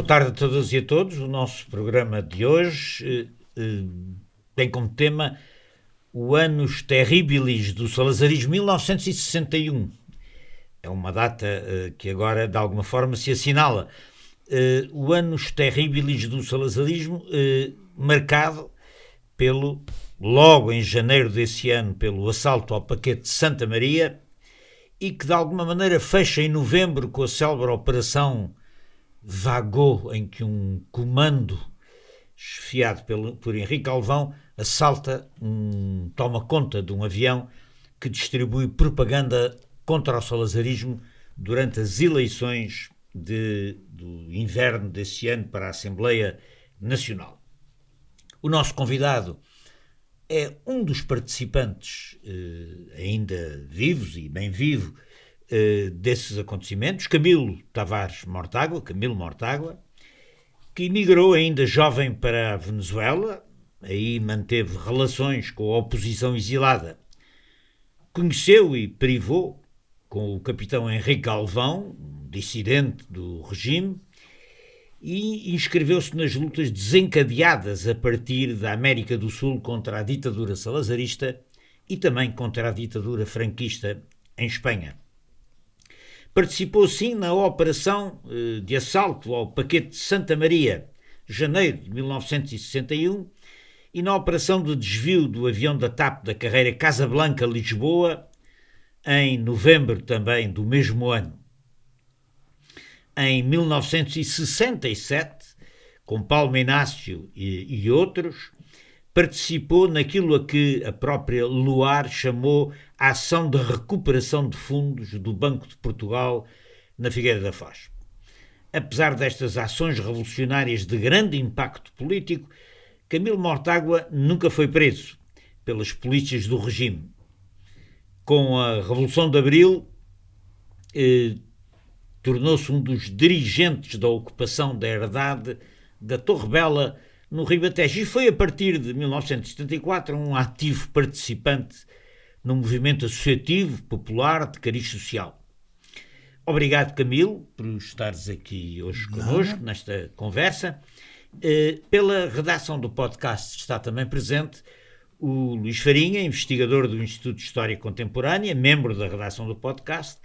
Boa tarde a todas e a todos. O nosso programa de hoje eh, eh, tem como tema o Anos Terribilis do Salazarismo 1961. É uma data eh, que agora, de alguma forma, se assinala. Eh, o Anos Terribilis do Salazarismo, eh, marcado pelo, logo em janeiro desse ano, pelo assalto ao paquete de Santa Maria e que, de alguma maneira, fecha em novembro com a célebre Operação vagou em que um comando esfiado pelo, por Henrique Alvão assalta, um, toma conta de um avião que distribui propaganda contra o salazarismo durante as eleições de, do inverno desse ano para a Assembleia Nacional. O nosso convidado é um dos participantes, eh, ainda vivos e bem vivo, uh, desses acontecimentos, Camilo Tavares Mortágua, Camilo Mortágua, que emigrou ainda jovem para a Venezuela, aí manteve relações com a oposição exilada. Conheceu e privou com o capitão Henrique Galvão, dissidente do regime, e inscreveu-se nas lutas desencadeadas a partir da América do Sul contra a ditadura salazarista e também contra a ditadura franquista em Espanha. Participou sim na operação eh, de assalto ao paquete de Santa Maria, janeiro de 1961, e na operação de desvio do avião da TAP da carreira Casablanca-Lisboa, em novembro também do mesmo ano. Em 1967, com Paulo Inácio e, e outros, participou naquilo a que a própria Luar chamou a ação de recuperação de fundos do Banco de Portugal na Figueira da Foz. Apesar destas ações revolucionárias de grande impacto político, Camilo Mortágua nunca foi preso pelas polícias do regime. Com a Revolução de Abril, eh, tornou-se um dos dirigentes da ocupação da herdade da Torre Bela no Ribatejo e foi a partir de 1974 um ativo participante no movimento associativo popular de cariz social. Obrigado, Camilo, por estares aqui hoje connosco nesta conversa. Eh, pela redação do podcast está também presente o Luís Farinha, investigador do Instituto de História Contemporânea, membro da redação do podcast,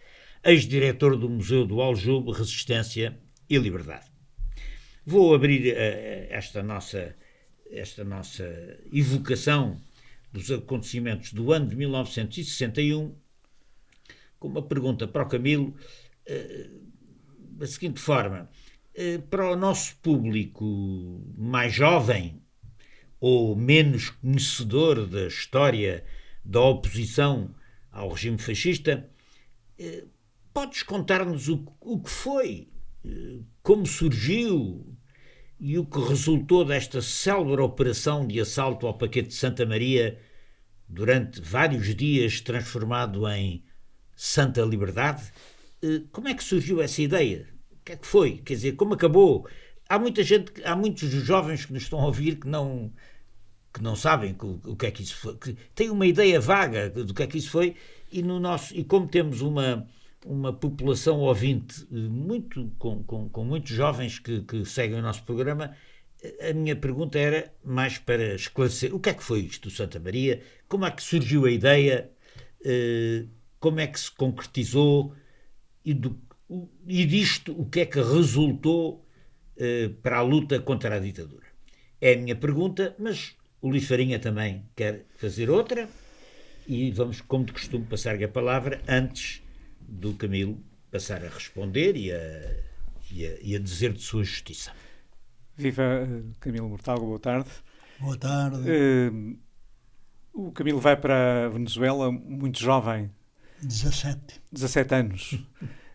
ex-diretor do Museu do Aljube, Resistência e Liberdade. Vou abrir uh, esta, nossa, esta nossa evocação dos acontecimentos do ano de 1961 com uma pergunta para o Camilo, uh, da seguinte forma: uh, para o nosso público mais jovem ou menos conhecedor da história da oposição ao regime fascista, podes contar-nos o, o que foi como surgiu e o que resultou desta célebre operação de assalto ao paquete de Santa Maria durante vários dias transformado em Santa Liberdade? Eh, como é que surgiu essa ideia? O que é que foi? Quer dizer, como acabou? Há muita gente, há muitos jovens que nos estão a ouvir que não que não sabem o, que é que isso foi, que têm uma ideia vaga do que é que isso foi e no nosso e como temos uma uma população ouvinte eh, muito, com, com, com muitos jovens que, que, seguem o nosso programa, a minha pergunta era mais para esclarecer o que é que foi isto do Santa Maria, como é que surgiu a ideia, eh, como é que se concretizou? E, do, e disto o que é que resultou eh, para a luta contra a ditadura. É a minha pergunta, mas o Luís Farinha também quer fazer outra. E vamos, como de costume, passar-lhe a palavra antes do Camilo passar a responder e a, e a, e a dizer de sua justiça. Viva eh, Camilo Mortal, boa tarde. Boa tarde. Uh, o Camilo vai para a Venezuela muito jovem. 17. 17 anos.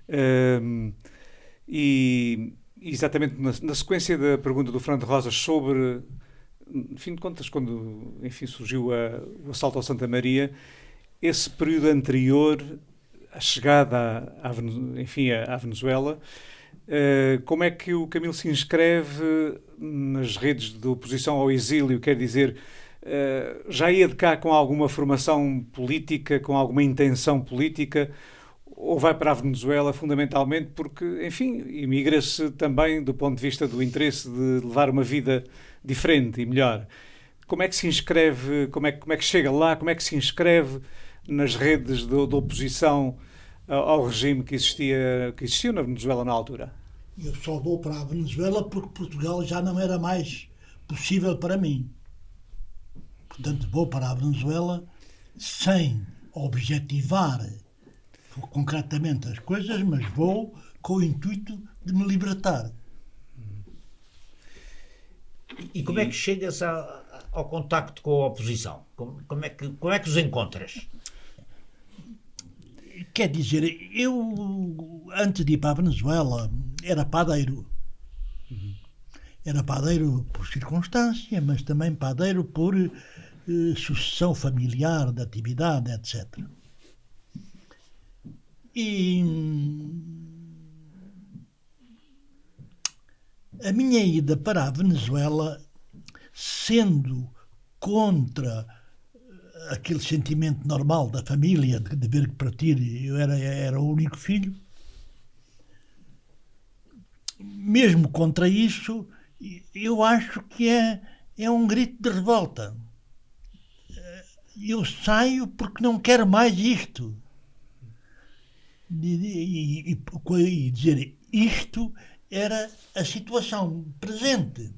uh, e exatamente na, na, sequência da pergunta do Fernando Rosas sobre, no fim de contas, quando enfim, surgiu a, o assalto ao Santa Maria, esse período anterior a chegada à, enfim, à Venezuela, uh, como é que o Camilo se inscreve nas redes de oposição ao exílio? Quer dizer, uh, já ia de cá com alguma formação política, com alguma intenção política, ou vai para a Venezuela fundamentalmente porque, enfim, imigra-se também do ponto de vista do interesse de levar uma vida diferente e melhor. Como é que se inscreve, como é, como é que chega lá, como é que se inscreve nas redes de, de oposição ao regime que existia, que existiu na Venezuela na altura? Eu só vou para a Venezuela porque Portugal já não era mais possível para mim. Portanto, vou para a Venezuela sem objetivar concretamente as coisas, mas vou com o intuito de me libertar. E como é que chegas a, ao contacto com a oposição? Como, como, é que, como é que os encontras? Quer dizer, eu, antes de ir para a Venezuela, era padeiro. Era padeiro por circunstância, mas também padeiro por eh, sucessão familiar de atividade, etc. E a minha ida para a Venezuela, sendo contra aquele sentimento normal da família de, de ver que partir eu era, era o único filho, mesmo contra isso, eu acho que é, é um grito de revolta. Eu saio porque não quero mais isto e, e, e dizer isto era a situação presente.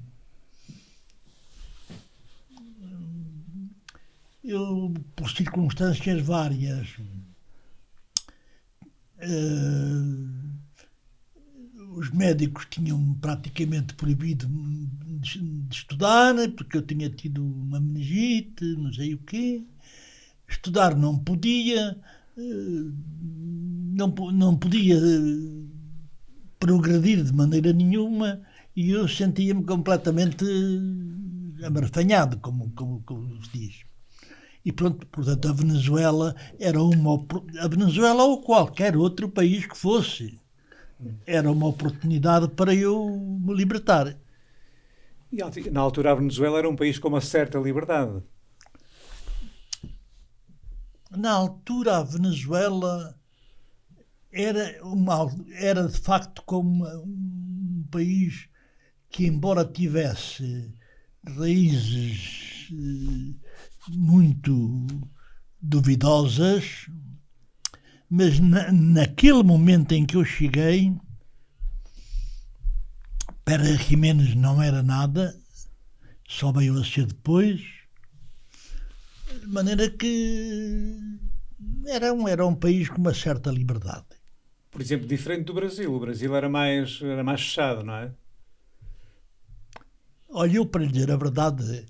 Eu, por circunstâncias várias, uh, os médicos tinham praticamente proibido de, de, estudar, porque eu tinha tido uma meningite, não sei o quê. Estudar não podia. Uh, não, não podia eh, progredir de maneira nenhuma e eu sentia-me completamente amarfanhado, como, como, como se diz. E pronto, portanto, a Venezuela era uma. A Venezuela ou qualquer outro país que fosse, era uma oportunidade para eu me libertar. E na altura a Venezuela era um país com uma certa liberdade. Na altura a Venezuela era, uma, era de facto como um país que, embora tivesse raízes eh, muito duvidosas, mas na, naquele momento em que eu cheguei, Pérez Jiménez não era nada, só veio a ser depois, de maneira que era um, era um país com uma certa liberdade por exemplo, diferente do Brasil. O Brasil era mais, era mais fechado, não é? Olha, eu para lhe dizer a verdade,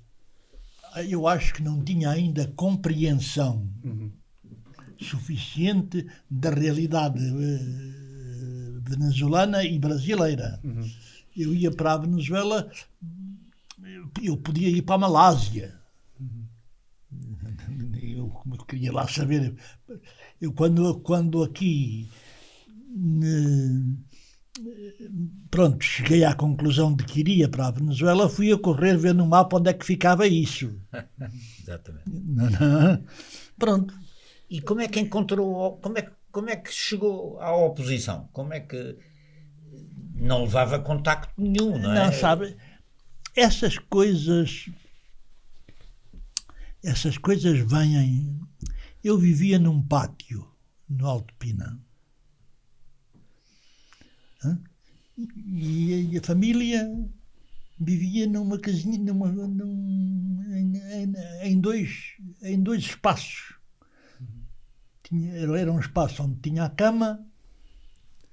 eu acho que não tinha ainda compreensão uhum. suficiente da realidade uh, venezuelana e brasileira. Uhum. Eu ia para a Venezuela, eu podia ir para a Malásia. Uhum. Eu, eu queria lá saber. Eu, quando, quando aqui pronto, cheguei à conclusão de que iria para a Venezuela, fui a correr ver no mapa onde é que ficava isso. Exatamente. Não, não. Pronto. E como é que encontrou, como é, como é que chegou à oposição? Como é que não levava contacto nenhum, não é? Não, sabe, essas coisas, essas coisas vêm... Eu vivia num pátio no Alto Pina e, a família vivia numa casinha, numa, num, em, em, em, dois, em dois espaços. Tinha, era um espaço onde tinha a cama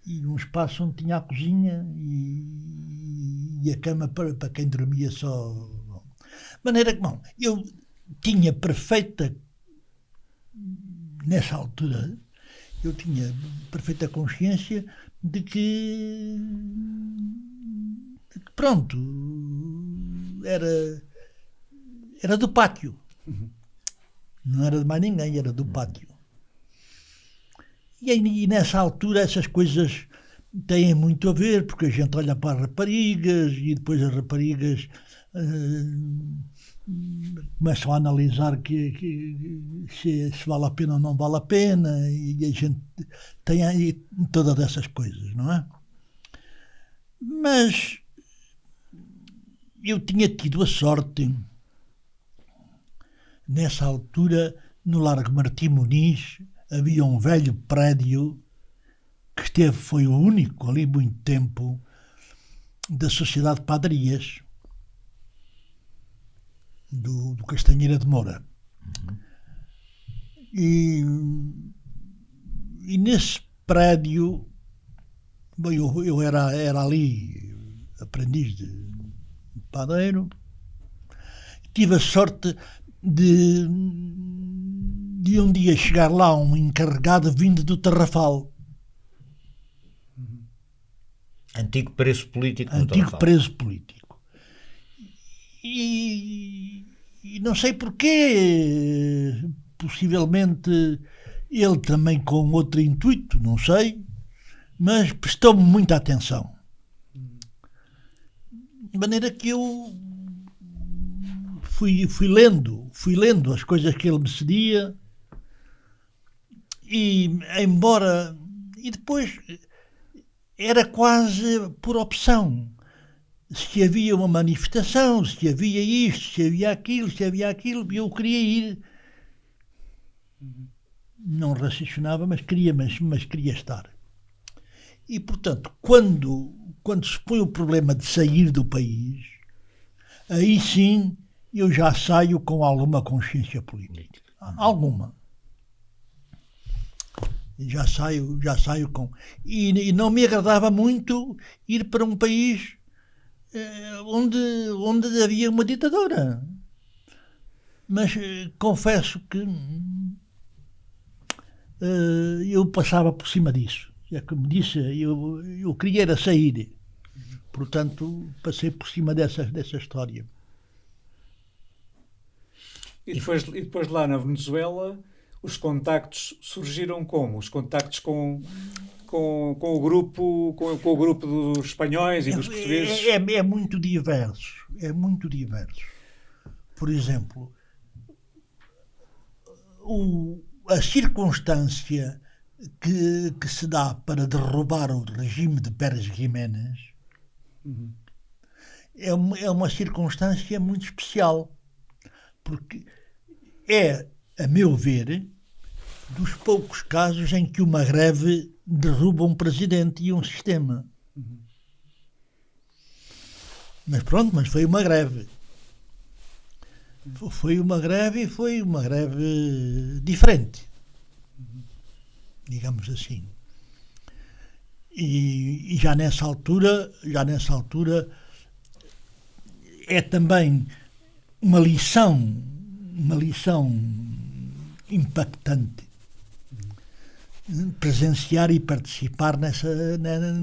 e um espaço onde tinha a cozinha e, e a cama para, para quem dormia só. De maneira que, bom, eu tinha perfeita, nessa altura, eu tinha perfeita consciência de que, de que pronto, era, era do pátio. Não era de mais ninguém, era do pátio. E, e nessa altura essas coisas têm muito a ver, porque a gente olha para as raparigas e depois as raparigas uh, começam a analisar que, que se, se, vale a pena ou não vale a pena, e a gente tem aí todas essas coisas, não é? Mas eu tinha tido a sorte, nessa altura, no Largo Martim Muniz, havia um velho prédio que esteve, foi o único ali muito tempo, da Sociedade de Padarias do, do Castanheira de Moura. Uhum. E, e nesse prédio, bom, eu, eu era, era ali aprendiz de, de padeiro, tive a sorte de, de um dia chegar lá um encarregado vindo do Tarrafal. Antigo preso político. Antigo preso político. E, e não sei porquê, possivelmente ele também com outro intuito, não sei, mas prestou-me muita atenção. De maneira que eu fui, fui lendo, fui lendo as coisas que ele me cedia. E embora e depois era quase por opção se havia uma manifestação, se havia isto, se havia aquilo, se havia aquilo, eu queria ir. Não raciocinava, mas queria, mas, mas queria estar. E, portanto, quando, quando se põe o problema de sair do país, aí sim eu já saio com alguma consciência política. Alguma. Já saio, já saio com. E, e não me agradava muito ir para um país onde, onde havia uma ditadura. Mas eh, confesso que uh, eu passava por cima disso. É como disse, eu, eu queria era sair. Portanto, passei por cima dessa, dessa história. E depois, e depois lá na Venezuela, os contactos surgiram como? Os contactos com com, com, o grupo com, com, o grupo dos espanhóis e dos é, portugueses? É, é, é, muito diverso. É muito diverso. Por exemplo, o, a circunstância que, que se dá para derrubar o regime de Pérez Jiménez uhum. é, uma, é uma circunstância muito especial. Porque é, a meu ver, dos poucos casos em que uma greve derruba um presidente e um sistema. Mas pronto, mas foi uma greve. Foi uma greve e foi uma greve diferente. Digamos assim. E, e, já nessa altura, já nessa altura é também uma lição, uma lição impactante presenciar e participar nessa, nessa,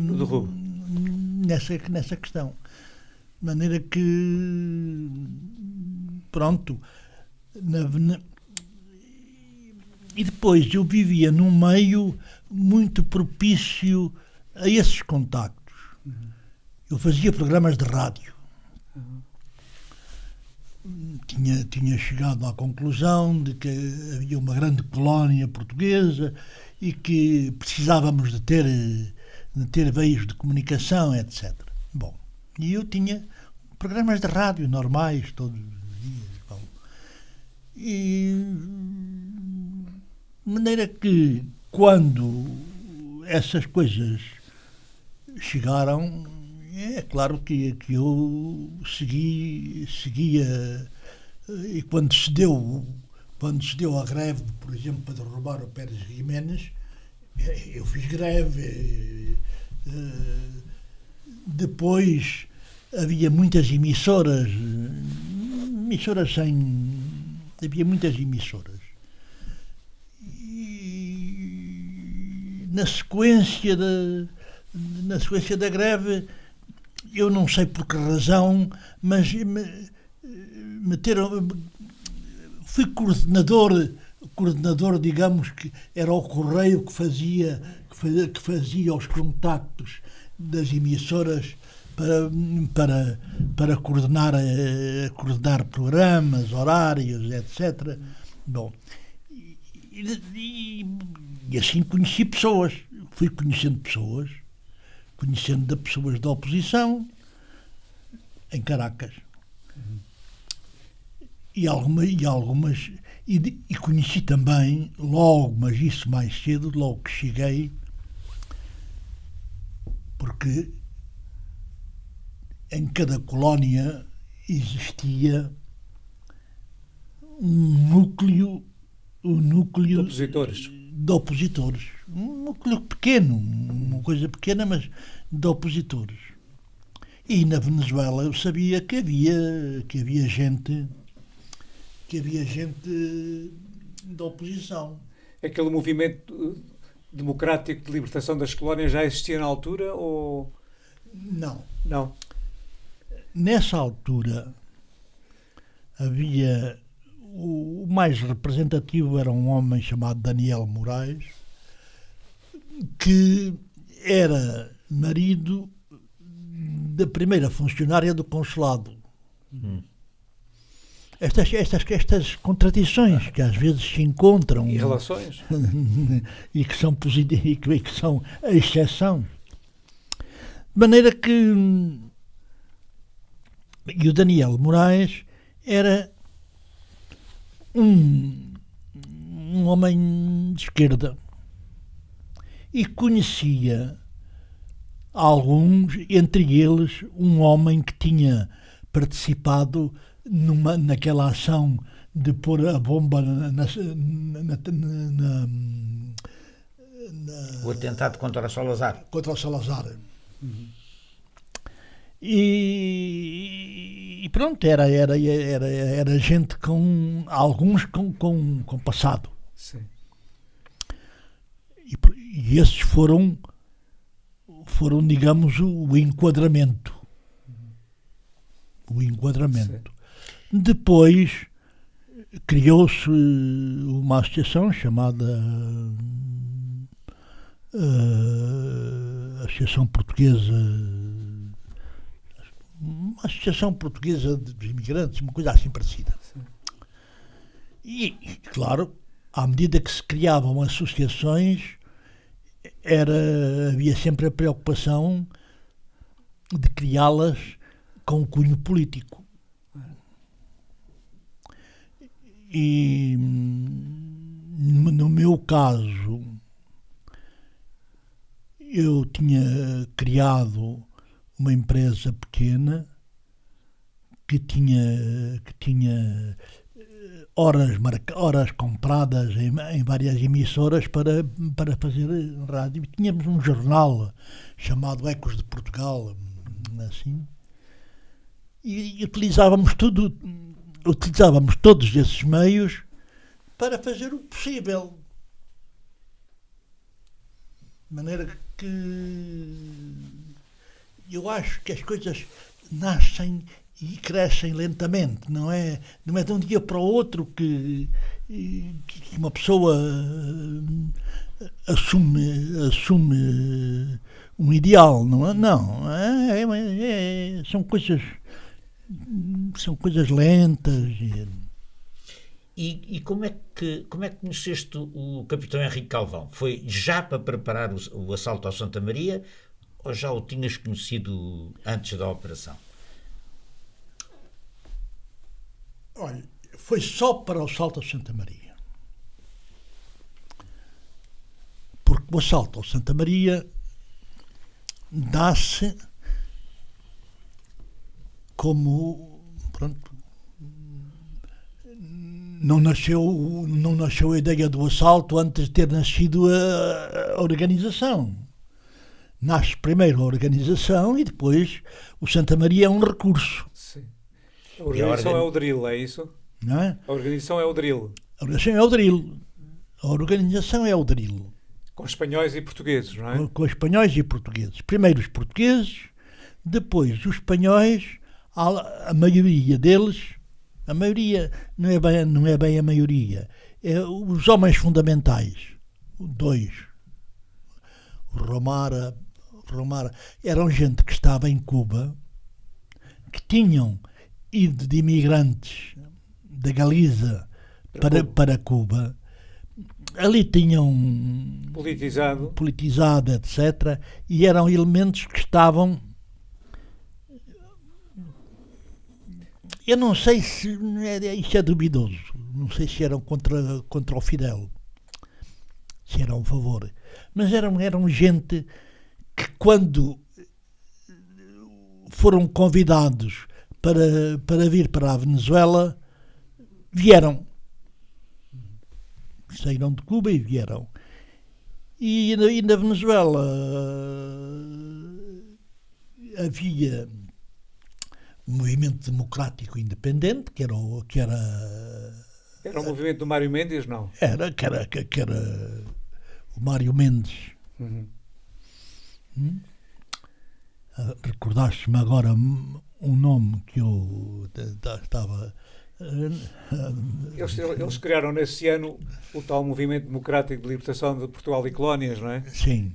nessa questão. De maneira que, pronto, na, na, e depois eu vivia num meio muito propício a esses contactos. Eu fazia programas de rádio. Tinha, tinha chegado à conclusão de que havia uma grande colónia portuguesa e que precisávamos de ter, de ter veios de comunicação, etc. Bom, e eu tinha programas de rádio normais todos os dias. Bom, e de maneira que quando essas coisas chegaram, é claro que, que eu segui, seguia e quando se deu quando se deu a greve, por exemplo, para derrubar o Pérez Jiménez, eh, eu fiz greve. Eh, depois havia muitas emissoras, emissoras sem. havia muitas emissoras. E na sequência da, na sequência da greve, eu não sei por que razão, mas me, meteram fui coordenador, coordenador, digamos que era o correio que fazia, que fazia, que fazia os contactos das emissoras para, para, para coordenar, eh, coordenar programas, horários, etc. Bom, e, e, e assim conheci pessoas, fui conhecendo pessoas, conhecendo de pessoas da oposição em Caracas. E, alguma, e algumas. E, e conheci também, logo, mas isso mais cedo, logo que cheguei, porque em cada colónia existia um núcleo, um núcleo de opositores. De opositores. Um núcleo pequeno, uma coisa pequena, mas de opositores. E na Venezuela eu sabia que havia, que havia gente que havia gente da oposição. Aquele movimento democrático de libertação das colónias já existia na altura ou não? Não. Nessa altura havia o mais representativo era um homem chamado Daniel Moraes que era marido da primeira funcionária do consulado. Hum. Estas, estas, estas contradições que às vezes se encontram. E relações. e que são positivas e que, que são a exceção. De maneira que. E o Daniel Moraes era um, um homem de esquerda e conhecia alguns, entre eles um homem que tinha participado numa, naquela ação de pôr a bomba na, na, na, o atentado contra o Salazar. Contra o Salazar. Uhum. E, e, pronto, era, era, era, era gente com alguns com, com, com passado. Sim. E, e esses foram foram, digamos, o enquadramento. O enquadramento. Sim. Depois criou-se uma associação chamada uh, Associação Portuguesa uma associação portuguesa dos imigrantes, uma coisa assim parecida. E, claro, à medida que se criavam associações, era, havia sempre a preocupação de criá-las com cunho político. E no meu caso, eu tinha criado uma empresa pequena que tinha, que tinha horas, marca, horas compradas em, em, várias emissoras para, para fazer rádio. Tínhamos um jornal chamado Ecos de Portugal, assim, e, e utilizávamos tudo, utilizávamos todos esses meios para fazer o possível. De maneira que eu acho que as coisas nascem e crescem lentamente, não é, não é de um dia para o outro que, que uma pessoa eh, assume, assume um ideal, não é? Não, é, é, é, são coisas são coisas lentas. E, e, como, é que, como é que conheceste o capitão Henrique Calvão? Foi já para preparar o, o assalto ao Santa Maria ou já o tinhas conhecido antes da operação? Olha, foi só para o Salto a Santa Maria. Porque o assalto ao Santa Maria dá-se como pronto, não nasceu não nasceu a ideia do assalto antes de ter nascido a, a organização nasce primeiro a organização e depois o Santa Maria é um recurso a organização a organ... é o drill, é isso? Não é? A organização é o drill. A organização é o drill. A organização é o drill. Com espanhóis e portugueses, não é? Com, com espanhóis e portugueses. Primeiro os portugueses, depois os espanhóis, a, maioria deles, a maioria não é bem, não é bem a maioria, é os homens fundamentais, dois, Romara, Romar eram gente que estava em Cuba, que tinham ido de imigrantes da Galiza para, para Cuba. Ali tinham Politizado. politizado, etc. E eram elementos que estavam. Eu não sei se. Isto é duvidoso. Não sei se eram contra, contra o Fidel. Se eram a favor. Mas eram, eram gente que, quando foram convidados para, para vir para a Venezuela, vieram. Saíram de Cuba e vieram. E e na Venezuela eh, havia um movimento democrático independente, que era, o- que era, Era o movimento do Mário Mendes, não? era, que era, que era o Mário Mendes. Uhum. Ah, Recordaste-me agora um nome que eu estava. ah, Eles, eles criaram nesse ano o tal Movimento Democrático de Libertação de Portugal e Colónias, não é? Sim.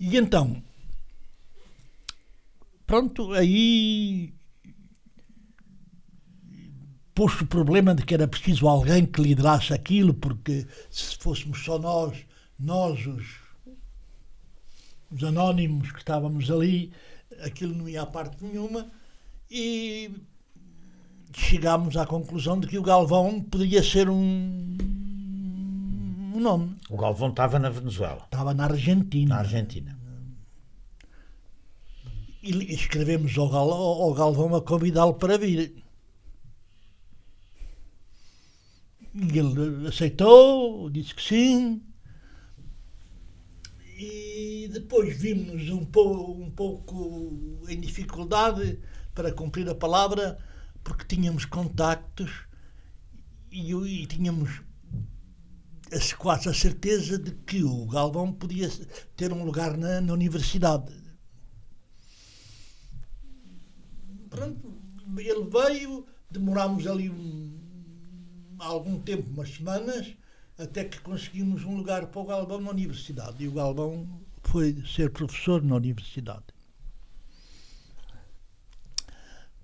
E então, pronto, aí pôs o problema de que era preciso alguém que liderasse aquilo, porque se fôssemos só nós, nós os, os anónimos que estávamos ali, aquilo não ia a parte nenhuma, e chegámos à conclusão de que o Galvão poderia ser um, um nome. O Galvão estava na Venezuela, Estava na Argentina. na Argentina. E escrevemos ao, Gal, ao ao Galvão a convidá-lo para vir. E ele aceitou, disse que sim. E depois vimos um, um pouco em dificuldade para cumprir a palavra, porque tínhamos contactos e, e tínhamos quase a certeza de que o Galvão podia ter um lugar na, na universidade. Pronto, ele veio, demorámos ali um- algum tempo, umas semanas, até que conseguimos um lugar para o Galvão na universidade. E o Galvão foi ser professor na universidade.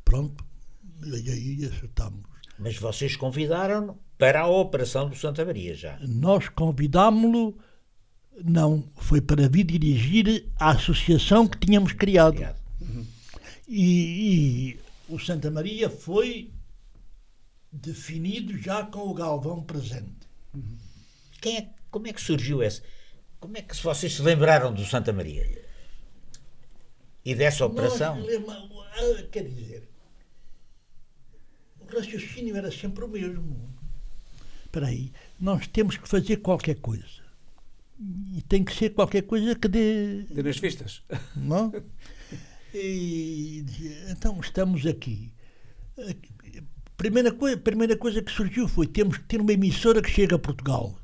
Pronto, e aí acertamos. Mas vocês convidaram-no para a operação do Santa Maria já. Nós convidámo-lo, não, foi para vir dirigir a associação que tínhamos criado. Obrigado. E, e o Santa Maria foi definido já com o Galvão presente. Quem é, como é que surgiu esse? Como é que se vocês se lembraram do Santa Maria? E dessa operação? Nós ah, quer dizer, o raciocínio era sempre o mesmo. Espera aí, nós temos que fazer qualquer coisa. E tem que ser qualquer coisa que dê, De nas vistas. não? E dizia, então estamos aqui. Primeira coisa, primeira coisa que surgiu foi temos que ter uma emissora que chegue a Portugal.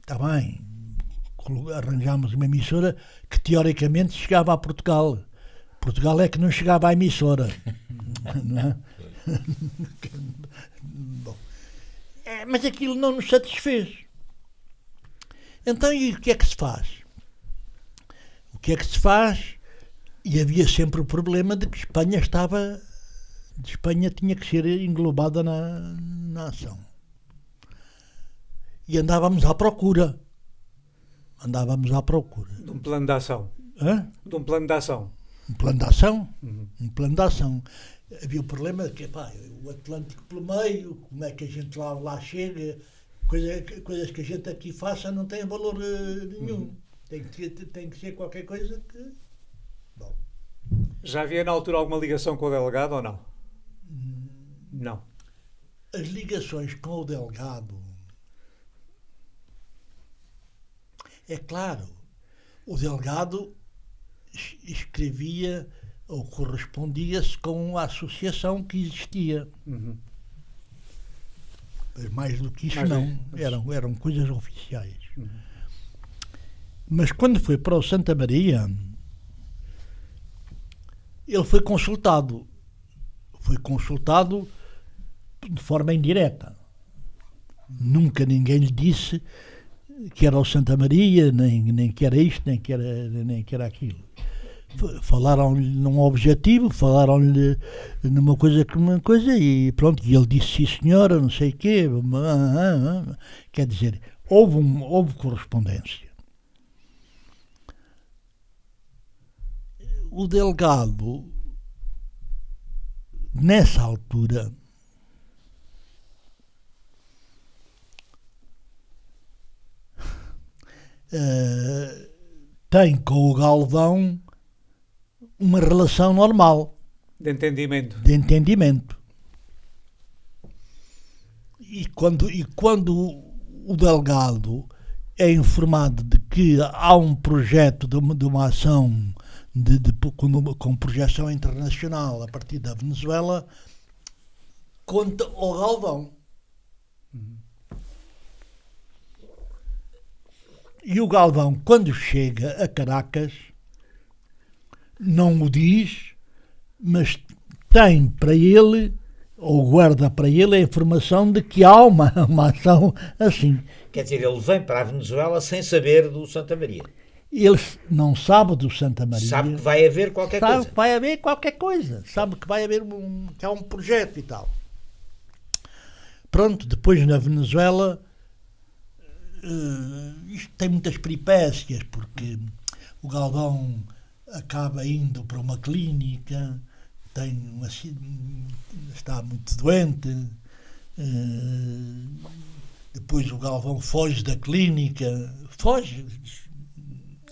Está bem. Colo- Arranjámos uma emissora que teoricamente chegava a Portugal. Portugal é que não chegava à emissora. não é? Bom. É, mas aquilo não nos satisfez. Então, e o que é que se faz? O que é que se faz? E havia sempre o problema de que Espanha estava. De Espanha tinha que ser englobada na, na ação. E andávamos à procura. Andávamos à procura. De um plano de ação. Hã? De um plano de ação. Um plano de ação. Uhum. Um plano de ação. Havia o problema de que pá, o Atlântico pelo meio, como é que a gente lá, lá chega, coisa, coisas que a gente aqui faça não têm valor eh, nenhum. Tem, que, tem que ser qualquer coisa que. Bom, Já havia na altura alguma ligação com o delegado ou não? Não. as ligações com o delegado. É claro, o delegado es- escrevia ou correspondia-se com a associação que existia. Uhum. Mas mais do que isso, Mais do- não. Eram, eram coisas oficiais. Mas quando foi para o Santa Maria, ele foi consultado. Foi consultado de forma indireta. Nunca ninguém lhe disse que era o Santa Maria, nem, nem que era isto, nem que era, nem que era aquilo. Falaram-lhe num objetivo, falaram-lhe numa coisa que uma coisa e pronto, e ele disse sim senhora, não sei o quê. Quer dizer, houve, um, houve correspondência. O delegado, nessa altura, uh, tem com o Galvão uma relação normal. De entendimento. De entendimento. E quando, e quando o delegado é informado de que há um projeto de uma, de uma ação de, de, com, com projeção internacional a partir da Venezuela, conta ao Galvão. E o Galvão, quando chega a Caracas, não o diz, mas tem para ele, ou guarda para ele, a informação de que há uma, uma ação assim. Quer dizer, ele vem para a Venezuela sem saber do Santa Maria. Ele não sabe do Santa Maria. Sabe que vai haver qualquer sabe coisa. que vai haver qualquer coisa. Sabe que vai haver um, que há um projeto e tal. Pronto, depois na Venezuela uh, isto tem muitas peripécias, porque o Galvão acaba indo para uma clínica, tem uma, está muito doente, uh, depois o Galvão foge da clínica, foge,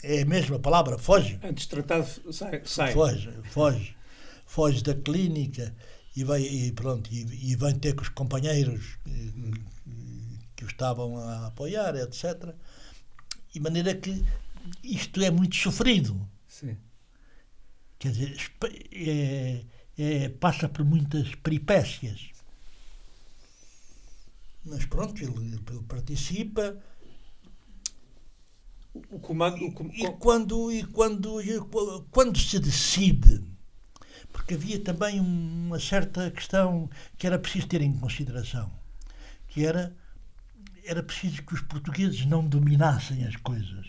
é a mesma palavra, foge. Antes tratado, sai. sai. Foge, foge, foge da clínica e, vai, e pronto, e, e vem ter com os companheiros hum que o estavam a apoiar, etc. De maneira que isto é muito sofrido. Sim. Quer dizer, é, é, passa por muitas peripécias. Mas pronto, ele, ele participa. O comando, o com... e, quando, e quando, e quando se decide, porque havia também uma certa questão que era preciso ter em consideração, que era era preciso que os portugueses não dominassem as coisas.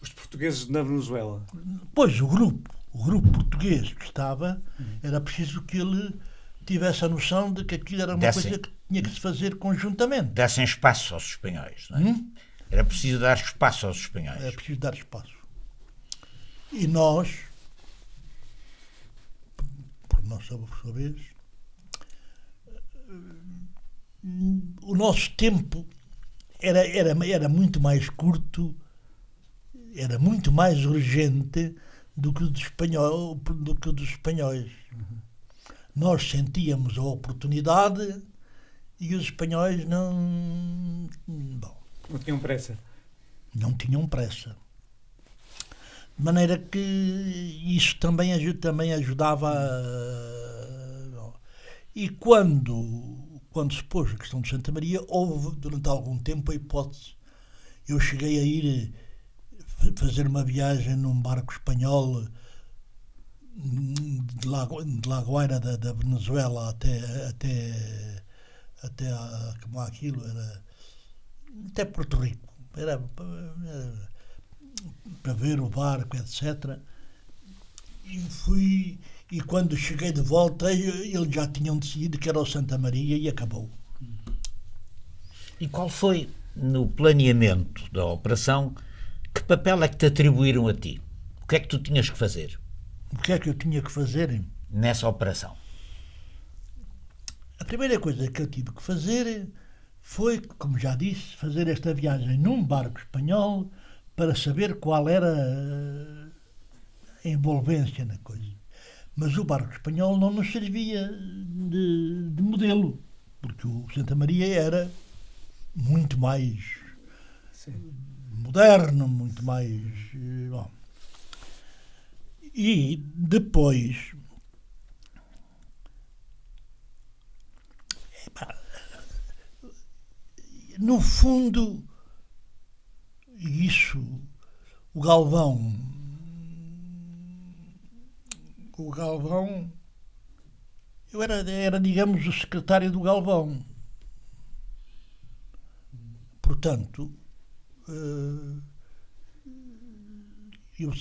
Os portugueses na Venezuela? Pois, o grupo, o grupo português que estava, era preciso que ele tivesse a noção de que aquilo era uma Dessem, coisa que tinha que se fazer conjuntamente. Dessem espaço aos espanhóis, não é? Hum? Era preciso dar espaço aos espanhóis. Era preciso dar espaço. E nós, por nossa vez, o nosso tempo era, era, era muito mais curto, era muito mais urgente do que o dos, espanhol, do que dos espanhóis. Nós sentíamos a oportunidade e os espanhóis não. Bom, não tinham pressa. Não tinham pressa. De maneira que isso também, também ajudava. A... E quando quando se pôs a questão de Santa Maria, houve durante algum tempo a hipótese. Eu cheguei a ir eh, fazer uma viagem num barco espanhol de La, de da, da, Venezuela até até até a, como aquilo era até Porto Rico era, era para ver o barco etc e fui e quando cheguei de volta, eles já tinham decidido que era o Santa Maria e acabou. E qual foi, no planeamento da operação, que papel é que te atribuíram a ti? O que é que tu tinhas que fazer? O que é que eu tinha que fazer? Nessa operação. A primeira coisa que eu tive que fazer foi, como já disse, fazer esta viagem num barco espanhol para saber qual era a envolvência na coisa. Mas o barco espanhol não nos servia de, de modelo, porque o Santa Maria era muito mais Sim. moderno, muito mais. Eh, bom. E depois. No fundo, isso, o Galvão o Galvão. Eu era, era, digamos, o secretário do Galvão. Portanto, eh, eu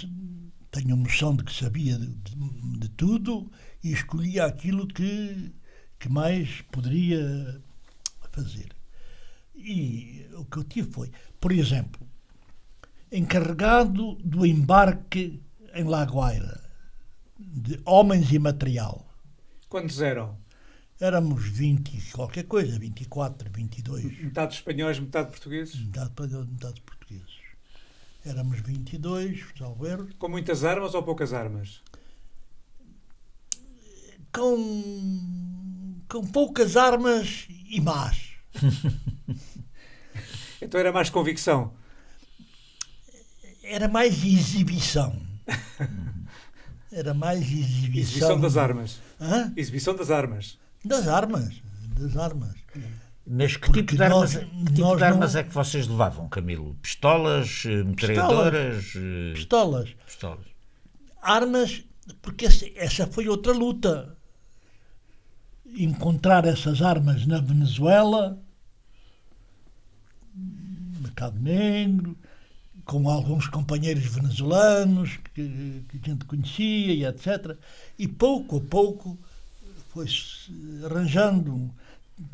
tenho noção de que sabia de, de, de tudo e escolhia aquilo que, que mais poderia fazer. E o que eu tive foi, por exemplo, encarregado do embarque em Lagoaira de homens e material. Quantos eram? Éramos 20 qualquer coisa, 24, 22. Metade espanhóis, metade portugueses? Metade espanhóis, metade portugueses. Éramos 22, salvo erro. Com muitas armas ou poucas armas? Com, com poucas armas e más. então era mais convicção? Era mais exibição. Era mais exibição. Exibição das armas. Hã? Exibição das armas. Das armas. Das armas. Mas que Porque tipo de armas, nós- que tipo de armas não- é que vocês levavam, Camilo? Pistolas, eh, metralhadoras? eh, Pistolas. Pistolas. Armas, porque essa foi outra luta. Encontrar essas armas na Venezuela, mercado negro, com alguns companheiros venezuelanos que, que a gente conhecia e etc. E pouco a pouco foi-se arranjando.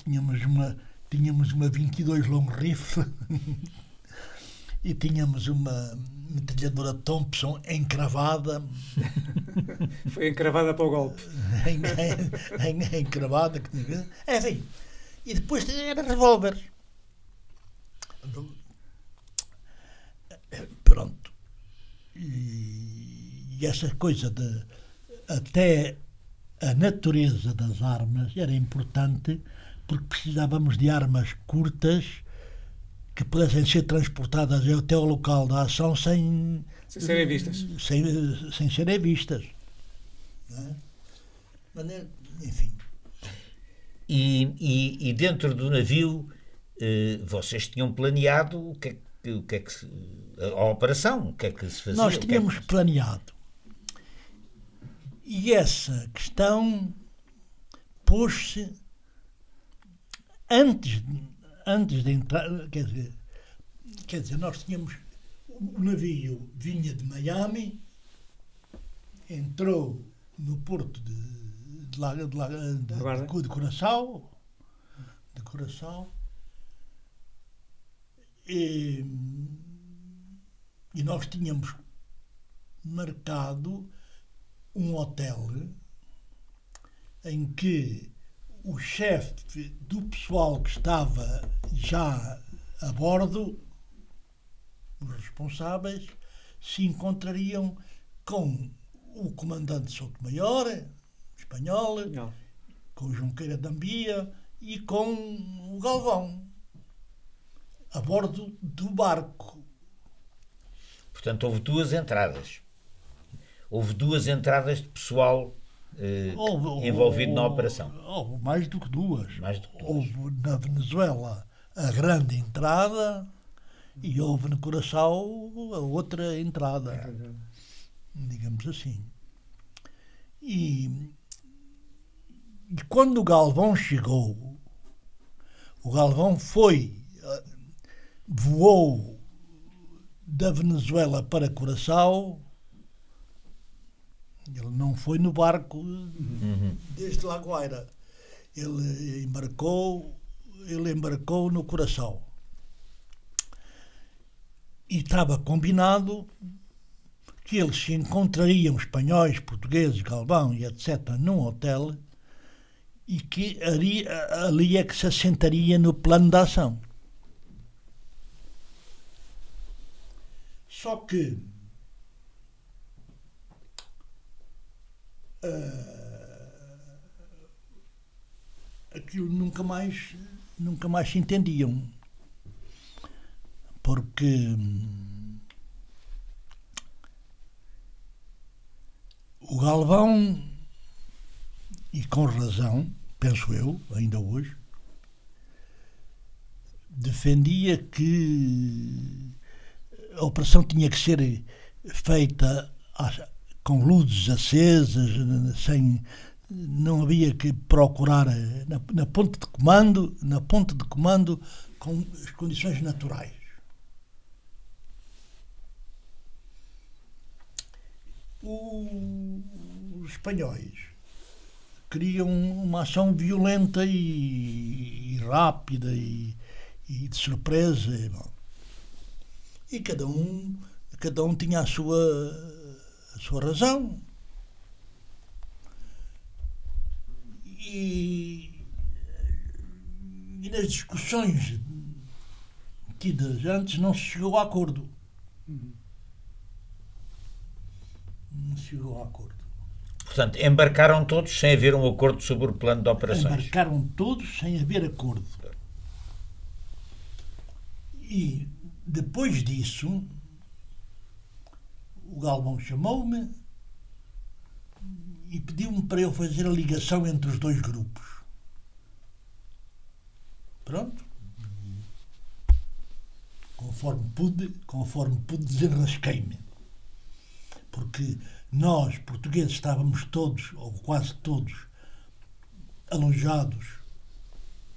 Tínhamos uma, tínhamos uma 22 long rifle e tínhamos uma metralhadora Thompson encravada, Foi encravada para o golpe. em, em, em- encravada, que tinha- enfim. E depois era revólver. Pronto. E, e essa coisa de até a natureza das armas era importante porque precisávamos de armas curtas que pudessem ser transportadas até ao local da ação sem, Sem serem vistas. sem, sem serem vistas. Não é? Maneira- Enfim, E, e- e dentro do navio, eh, vocês tinham planeado o que é que, o que, é que se, a, operação, o que é que se fazia? nós o que é tínhamos que- planeado. E essa questão pôs-se antes, antes de entrar. Quer dizer, quer dizer, nós tínhamos. O navio vinha de Miami, entrou no porto de, de, de, de, de, de Curaçao, de Curaçao, e, e nós tínhamos marcado um hotel em que o chefe do pessoal que estava já a bordo, os responsáveis, se encontrariam com o comandante Souto Maior, espanhol, Não. com o Junqueira da Ambia e com o Galvão, a bordo do barco. Portanto, houve duas entradas. Houve duas entradas de pessoal eh, Houve- envolvido na houve- operação. Houve mais do que duas. Mais do que duas. Houve na Venezuela a grande entrada e houve no Curaçao a outra entrada, digamos assim. E, e quando o Galvão chegou, o Galvão foi, eh, voou da Venezuela para Curaçao. Ele não foi no barco desde La Guaira. Ele embarcou, ele embarcou no Curaçao. E estava combinado que eles se encontrariam, espanhóis, portugueses, Galvão e etc., num hotel e que ali, ali é que se assentaria no plano de ação. Só que aquilo nunca mais nunca mais se entendiam. Porque hum, o Galvão e com razão penso eu ainda hoje defendia que a operação tinha que ser feita com luzes acesas, sem, não havia que procurar eh, na, na ponte de comando, na ponte de comando com as condições naturais. Os espanhóis queriam uma ação violenta e, e rápida e, e, de surpresa. E cada um, cada um tinha a sua a sua razão. E, e nas discussões tidas antes não se chegou a acordo. Não se chegou a acordo. Portanto, embarcaram todos sem haver um acordo sobre o plano de operações. Embarcaram todos sem haver acordo. E depois disso, o Galvão chamou-me e pediu-me para eu fazer a ligação entre os dois grupos. Pronto. Conforme pude, conforme pude desenrasquei-me. Porque nós, portugueses, estávamos todos, ou quase todos, alojados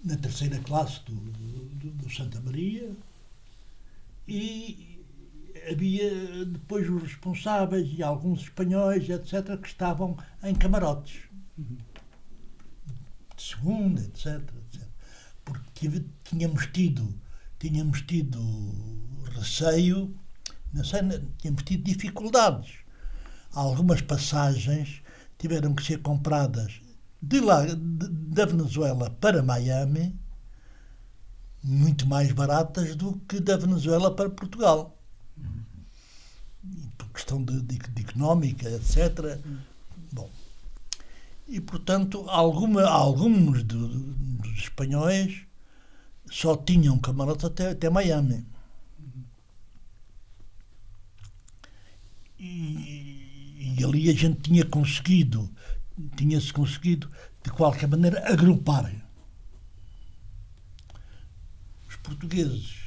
na terceira classe do, do, do Santa Maria e havia depois os responsáveis e alguns espanhóis, etc., que estavam em camarotes. De segunda, etc., etc. Porque tínhamos tido, tínhamos tido receio, não sei, tínhamos tido dificuldades. Algumas passagens tiveram que ser compradas de lá, da Venezuela para Miami, muito mais baratas do que da Venezuela para Portugal. Questão de, de, de económica, etc. Bom. E, portanto, alguma, alguns do- dos espanhóis só tinham camarote até, até Miami. E, e ali a gente tinha conseguido, tinha-se conseguido, de qualquer maneira, agrupar os portugueses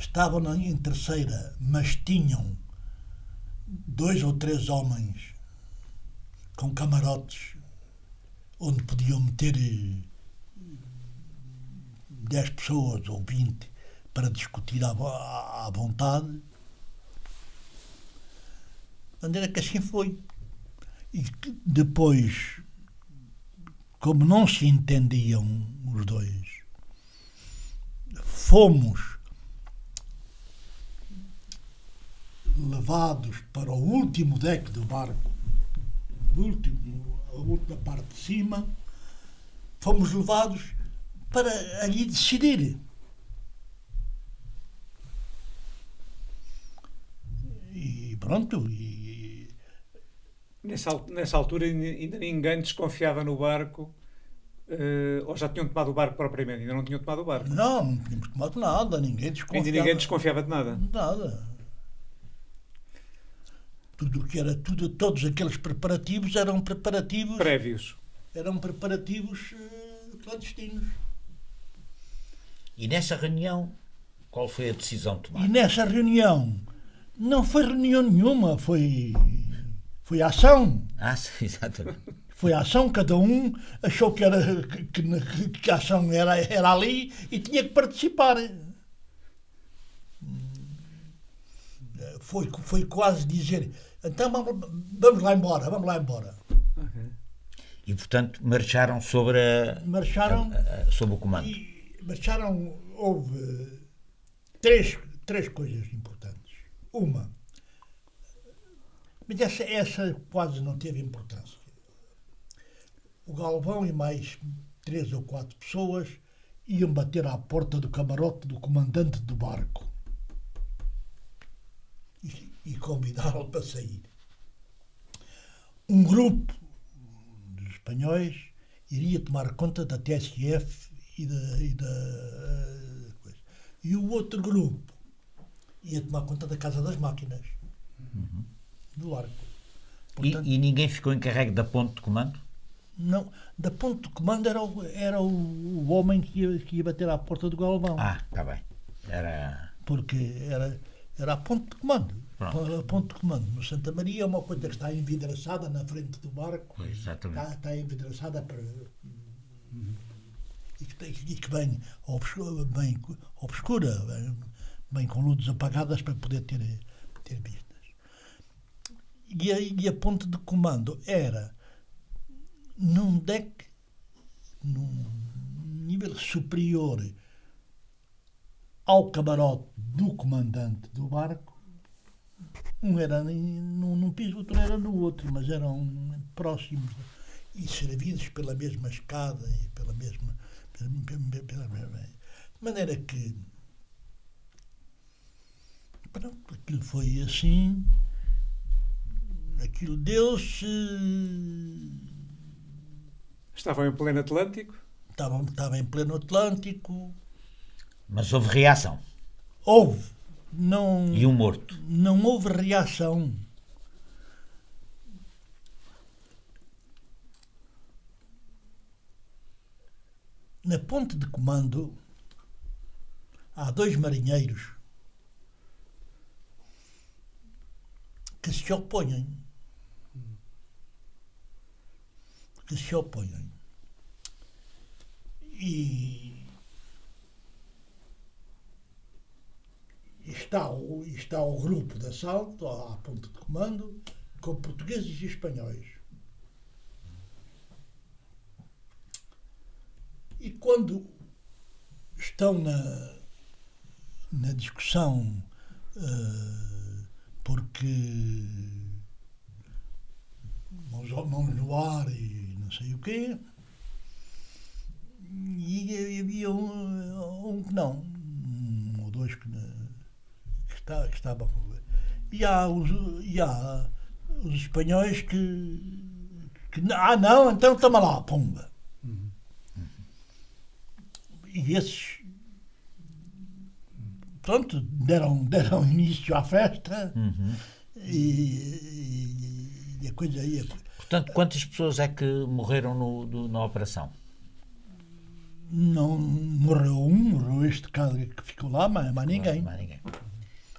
estavam em terceira, mas tinham dois ou três homens com camarotes onde podiam meter eh, 10 pessoas ou 20 para discutir à, vo- à à vontade. De maneira que assim foi. E depois, como não se entendiam os dois, fomos levados para o último deck do barco, último, a última parte de cima, fomos levados para ali decidir. E pronto, e Nessa, nessa altura ainda ninguém desconfiava no barco, eh, ou já tinham tomado o barco propriamente, ainda não tinham tomado o barco. não, não tínhamos tomado nada, ninguém desconfiava. Ainda ninguém desconfiava de nada. Nada. Tudo o que era, tudo, todos aqueles preparativos eram preparativos, Prévios. eram preparativos eh, clandestinos. E nessa reunião, qual foi a decisão E tomada? nessa reunião não foi reunião nenhuma, foi, foi ação. Ah, sim, exatamente. Foi ação, cada um achou que, era, que, que- que a ação era, era ali e tinha que participar. Foi, foi quase dizer, então vamos, vamos lá embora, vamos lá embora. E, portanto, marcharam sobre, a, Marcharam a- a- sobre o comando. e marcharam, houve três, três coisas importantes. Uma, mas essa, essa quase não teve importância. O Galvão e mais três ou quatro pessoas iam bater à porta do camarote do comandante do barco e, e convidá-lo para sair. Um grupo dos espanhóis iria tomar conta da TSF e da, e da coisa. E o outro grupo ia tomar conta da Casa das Máquinas do barco. E, Portanto, e ninguém ficou encarregue da ponte de comando? não, da ponto de comando era o, era o, o homem que ia, que ia bater à porta do Galvão. Ah, está bem. Era. porque era, era a ponte de comando. Pronto. A ponte de comando no Santa Maria é uma coisa que está envidraçada na frente do barco. Exatamente. Está, está envidraçada para. E que, e que vem obscura, bem obscura, bem, bem com luzes apagadas para poder ter, ter vistas. E a, e a ponte de comando era num deck, num nível superior ao camarote do comandante do barco. Um era num, num piso, outro era no outro, mas eram próximos e servidos pela mesma escada e pela mesma. Pela, pela, pela, pela de maneira que. Pronto, aquilo foi assim. Aquilo deu-se. Estavam em pleno Atlântico? Estavam, estava em pleno Atlântico. Mas houve reação. Houve. Não, E um morto. não houve reação. Na ponte de comando há dois marinheiros que se opõem. Que se opõem. E está o, está o grupo de assalto à ponte de comando com portugueses e espanhóis. E quando estão na, na discussão eh, porque mãos, mãos no ar e não sei o quê, e havia um, um que não, um ou dois que, ne- que, está, que estavam a ver. E há os, e há os espanhóis que, que. Ah, não, então toma lá, pumba. E esses. Pronto, deram, deram início à festa Uhum. e, e- a coisa ia. Portanto, quantas pessoas é que morreram no- do- na operação? Não morreu um, morreu este caso que ficou lá, mas, mas ninguém. Mais ninguém.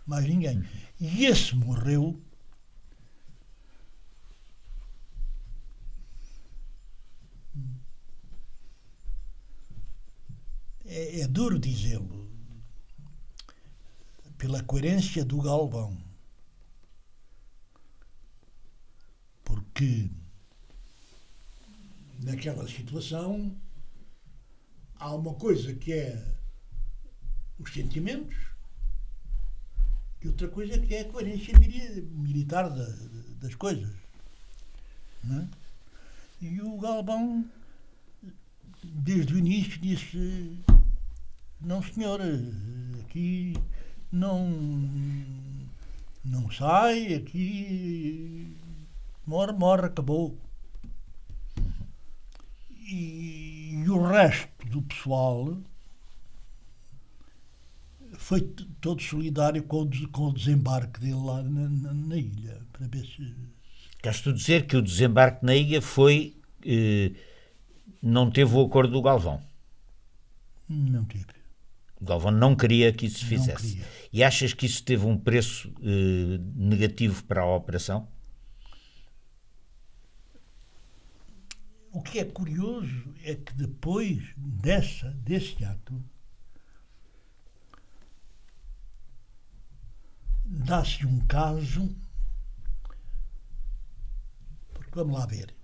Mais ninguém. E esse morreu. É, é duro dizê-lo, pela coerência do Galvão. Porque naquela situação há uma coisa que é os sentimentos e outra coisa que é a coerência mili- militar da- das coisas. é? E o Galvão, desde o início, disse: Não, senhor, aqui não, não sai, aqui morre, morre, acabou. E, e o resto do pessoal foi todo solidário com com o desembarque dele lá na, na- na ilha, para ver se. Queres tu dizer que o desembarque na ilha foi. eh, não teve o acordo do Galvão? Não tive. O Galvão não queria que isso se fizesse. E achas que isso teve um preço eh, negativo para a operação? O que é curioso é que depois dessa, desse ato, dá-se um caso. Porque vamos lá ver.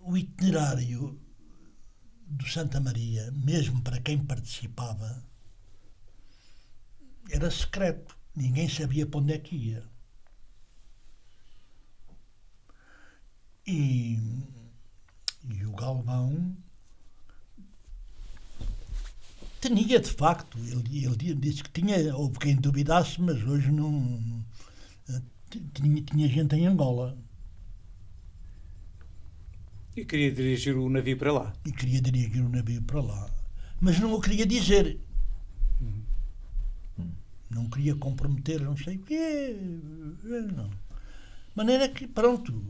O itinerário do Santa Maria, mesmo para quem participava, era secreto. Ninguém sabia para onde é que ia. E, e o Galvão tinha de facto, ele, ele disse que tinha, houve quem duvidasse, mas hoje não. Tinha, tinha gente em Angola E queria dirigir o navio para lá. e queria dirigir o navio para lá. Mas não o queria dizer. Não queria comprometer não sei o quê. Não. De maneira que, pronto,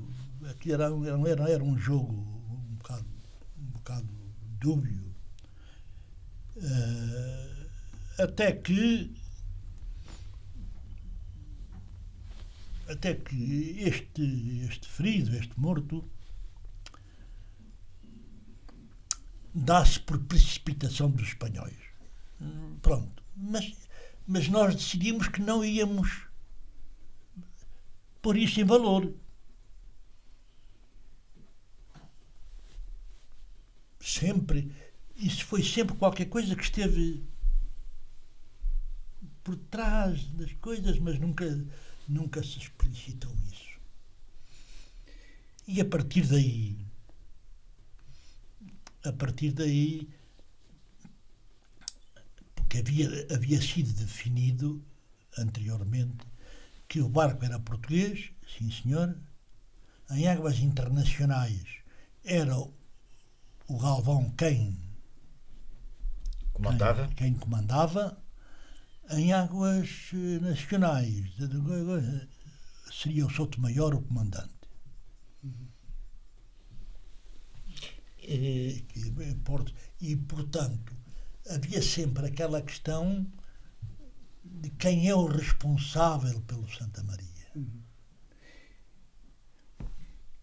aquilo era, era, era, era um jogo um bocado, um bocado dúbio. Eh, até que até que este, este ferido, este morto, dá-se por precipitação dos espanhóis. Hum, Pronto. Mas, mas nós decidimos que não íamos pôr isso em valor. Sempre. Isso foi sempre qualquer coisa que esteve por trás das coisas, mas nunca, nunca se explicitou isso. E a partir daí, a partir daí, porque havia, havia sido definido anteriormente que o barco era português, sim senhor, em águas internacionais era o Galvão quem comandava, quem, quem comandava em águas eh, nacionais seria o Souto Maior o comandante. E, e, portanto, havia sempre aquela questão de quem é o responsável pelo Santa Maria.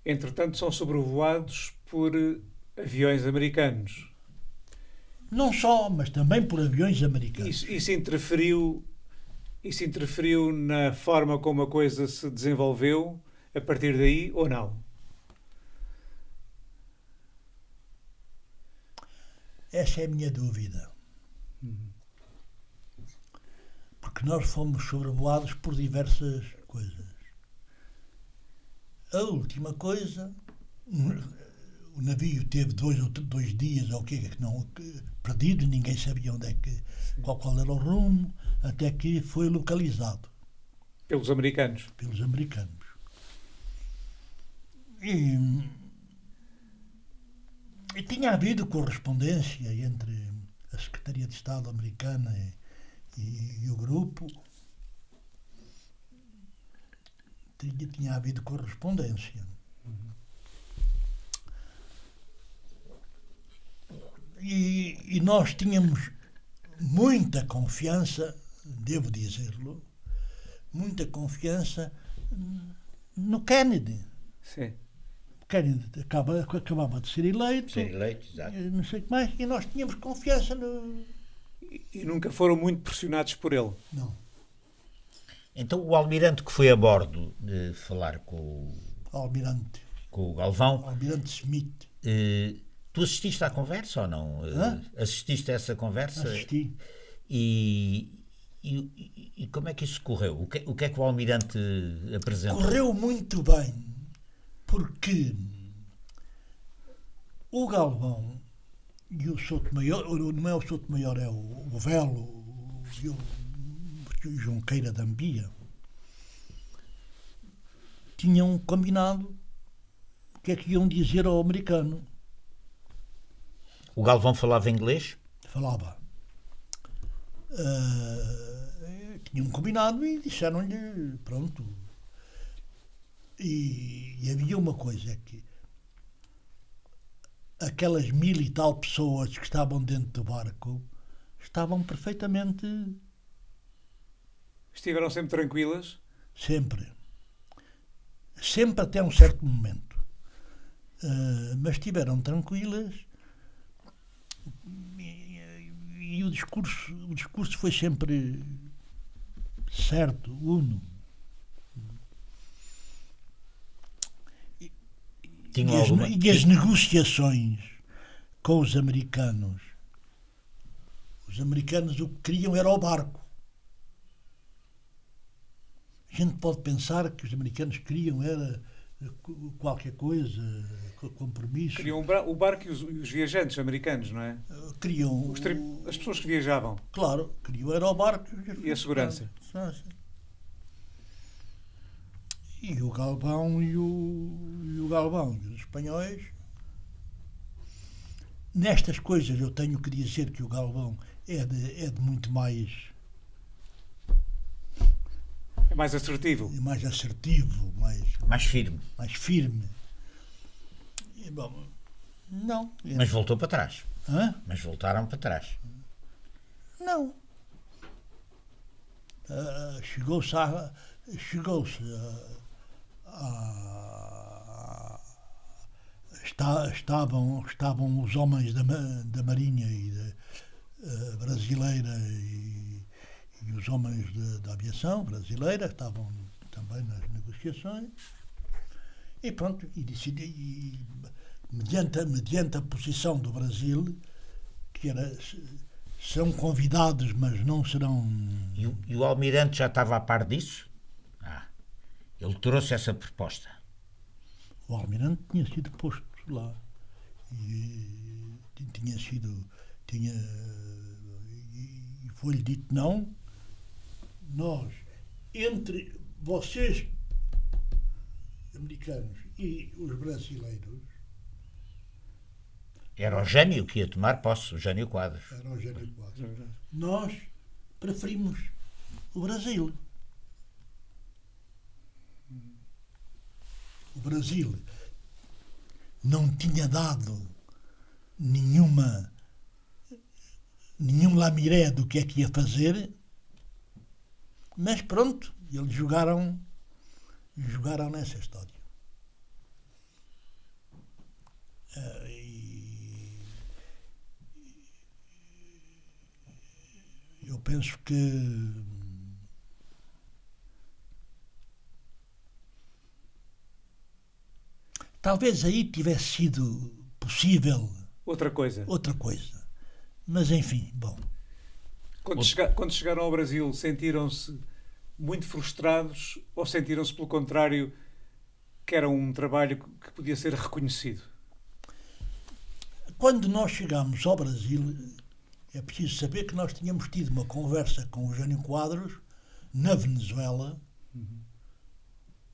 Entretanto, são sobrevoados por aviões americanos. Não só, mas também por aviões americanos. Isso, isso, interferiu, isso interferiu na forma como a coisa se desenvolveu a partir daí ou não? Essa é a minha dúvida. Porque nós fomos sobrevoados por diversas coisas. A última coisa, o navio teve dois ou dois dias ou que que não perdido, ninguém sabia onde é que qual, qual era o rumo, até que foi localizado pelos americanos. Pelos americanos. E, e tinha havido correspondência entre a Secretaria de Estado americana e, e, e o grupo. Tinha, tinha havido correspondência. E, e nós tínhamos muita confiança, devo dizê-lo, muita confiança no Kennedy. Sim. Kennedy acaba, acabava de ser eleito. Ser eleito, exato. Não sei o que mais. E nós tínhamos confiança no. E, e nunca foram muito pressionados por ele. Não. Então o almirante que foi a bordo de falar com o. Almirante. Com o Galvão. Almirante Smith. Eh, Tu assististe à conversa ou não? Hã? Assististe a essa conversa? Assisti. E, e, e, como é que isso correu? O que, o que é que o Almirante apresentou? Correu muito bem, porque o Galvão e o Souto Maior, não é o Souto Maior, é o, o Velo o, o Junqueira da Ambia, tinham combinado o que é que iam dizer ao americano. O Galvão falava inglês? Falava. Uh, tinham combinado e disseram-lhe, pronto. E, e, havia uma coisa que aquelas mil e tal pessoas que estavam dentro do barco estavam perfeitamente. Estiveram sempre tranquilas? Sempre. Sempre até um certo momento. Uh, mas estiveram tranquilas e, o discurso o discurso foi sempre certo uno. E, e, alguma... as, e as negociações com os americanos? Os americanos o que queriam era o barco. A gente pode pensar que os americanos queriam era qualquer coisa, compromisso. Queriam o barco e os, os viajantes americanos, não é? Queriam. as pessoas que viajavam. Claro, queriam era o barco e a segurança. E o Galvão e o, e o Galvão e os espanhóis. Nestas coisas eu tenho que dizer que o Galvão é de, é de muito mais é mais assertivo. É mais assertivo, mais. Mais firme. Mais firme. E, bom, não. Mas voltou para trás. Hã? Mas voltaram para trás. Não. Uh, chegou-se a. Chegou-se a, a, está, estavam, estavam os homens da, da Marinha e da, uh, brasileira e e os homens da aviação brasileira estavam também nas negociações. E pronto, e decidi, e, mediante, mediante a posição do Brasil, que era são convidados, mas não serão. E o, e o Almirante já estava a par disso? Ah, ele trouxe essa proposta. O Almirante tinha sido posto lá. E tinha sido. Tinha, e foi-lhe dito não. Nós, entre vocês, americanos, e os brasileiros, era o Jânio que ia tomar posse, o Jânio Quadros. Era o Jânio Quadros. Nós preferimos o Brasil. O Brasil não tinha dado nenhuma nenhum lamiré do que é que ia fazer, mas pronto, eles jogaram jogaram nessa história. Uh, eu penso que talvez aí tivesse sido possível outra coisa. Outra coisa. Mas enfim, bom. Quando, chega, quando chegaram ao Brasil, sentiram-se muito frustrados ou sentiram-se, pelo contrário, que era um trabalho que podia ser reconhecido? Quando nós chegamos ao Brasil, é preciso saber que nós tínhamos tido uma conversa com o Jânio Quadros na Venezuela uhum.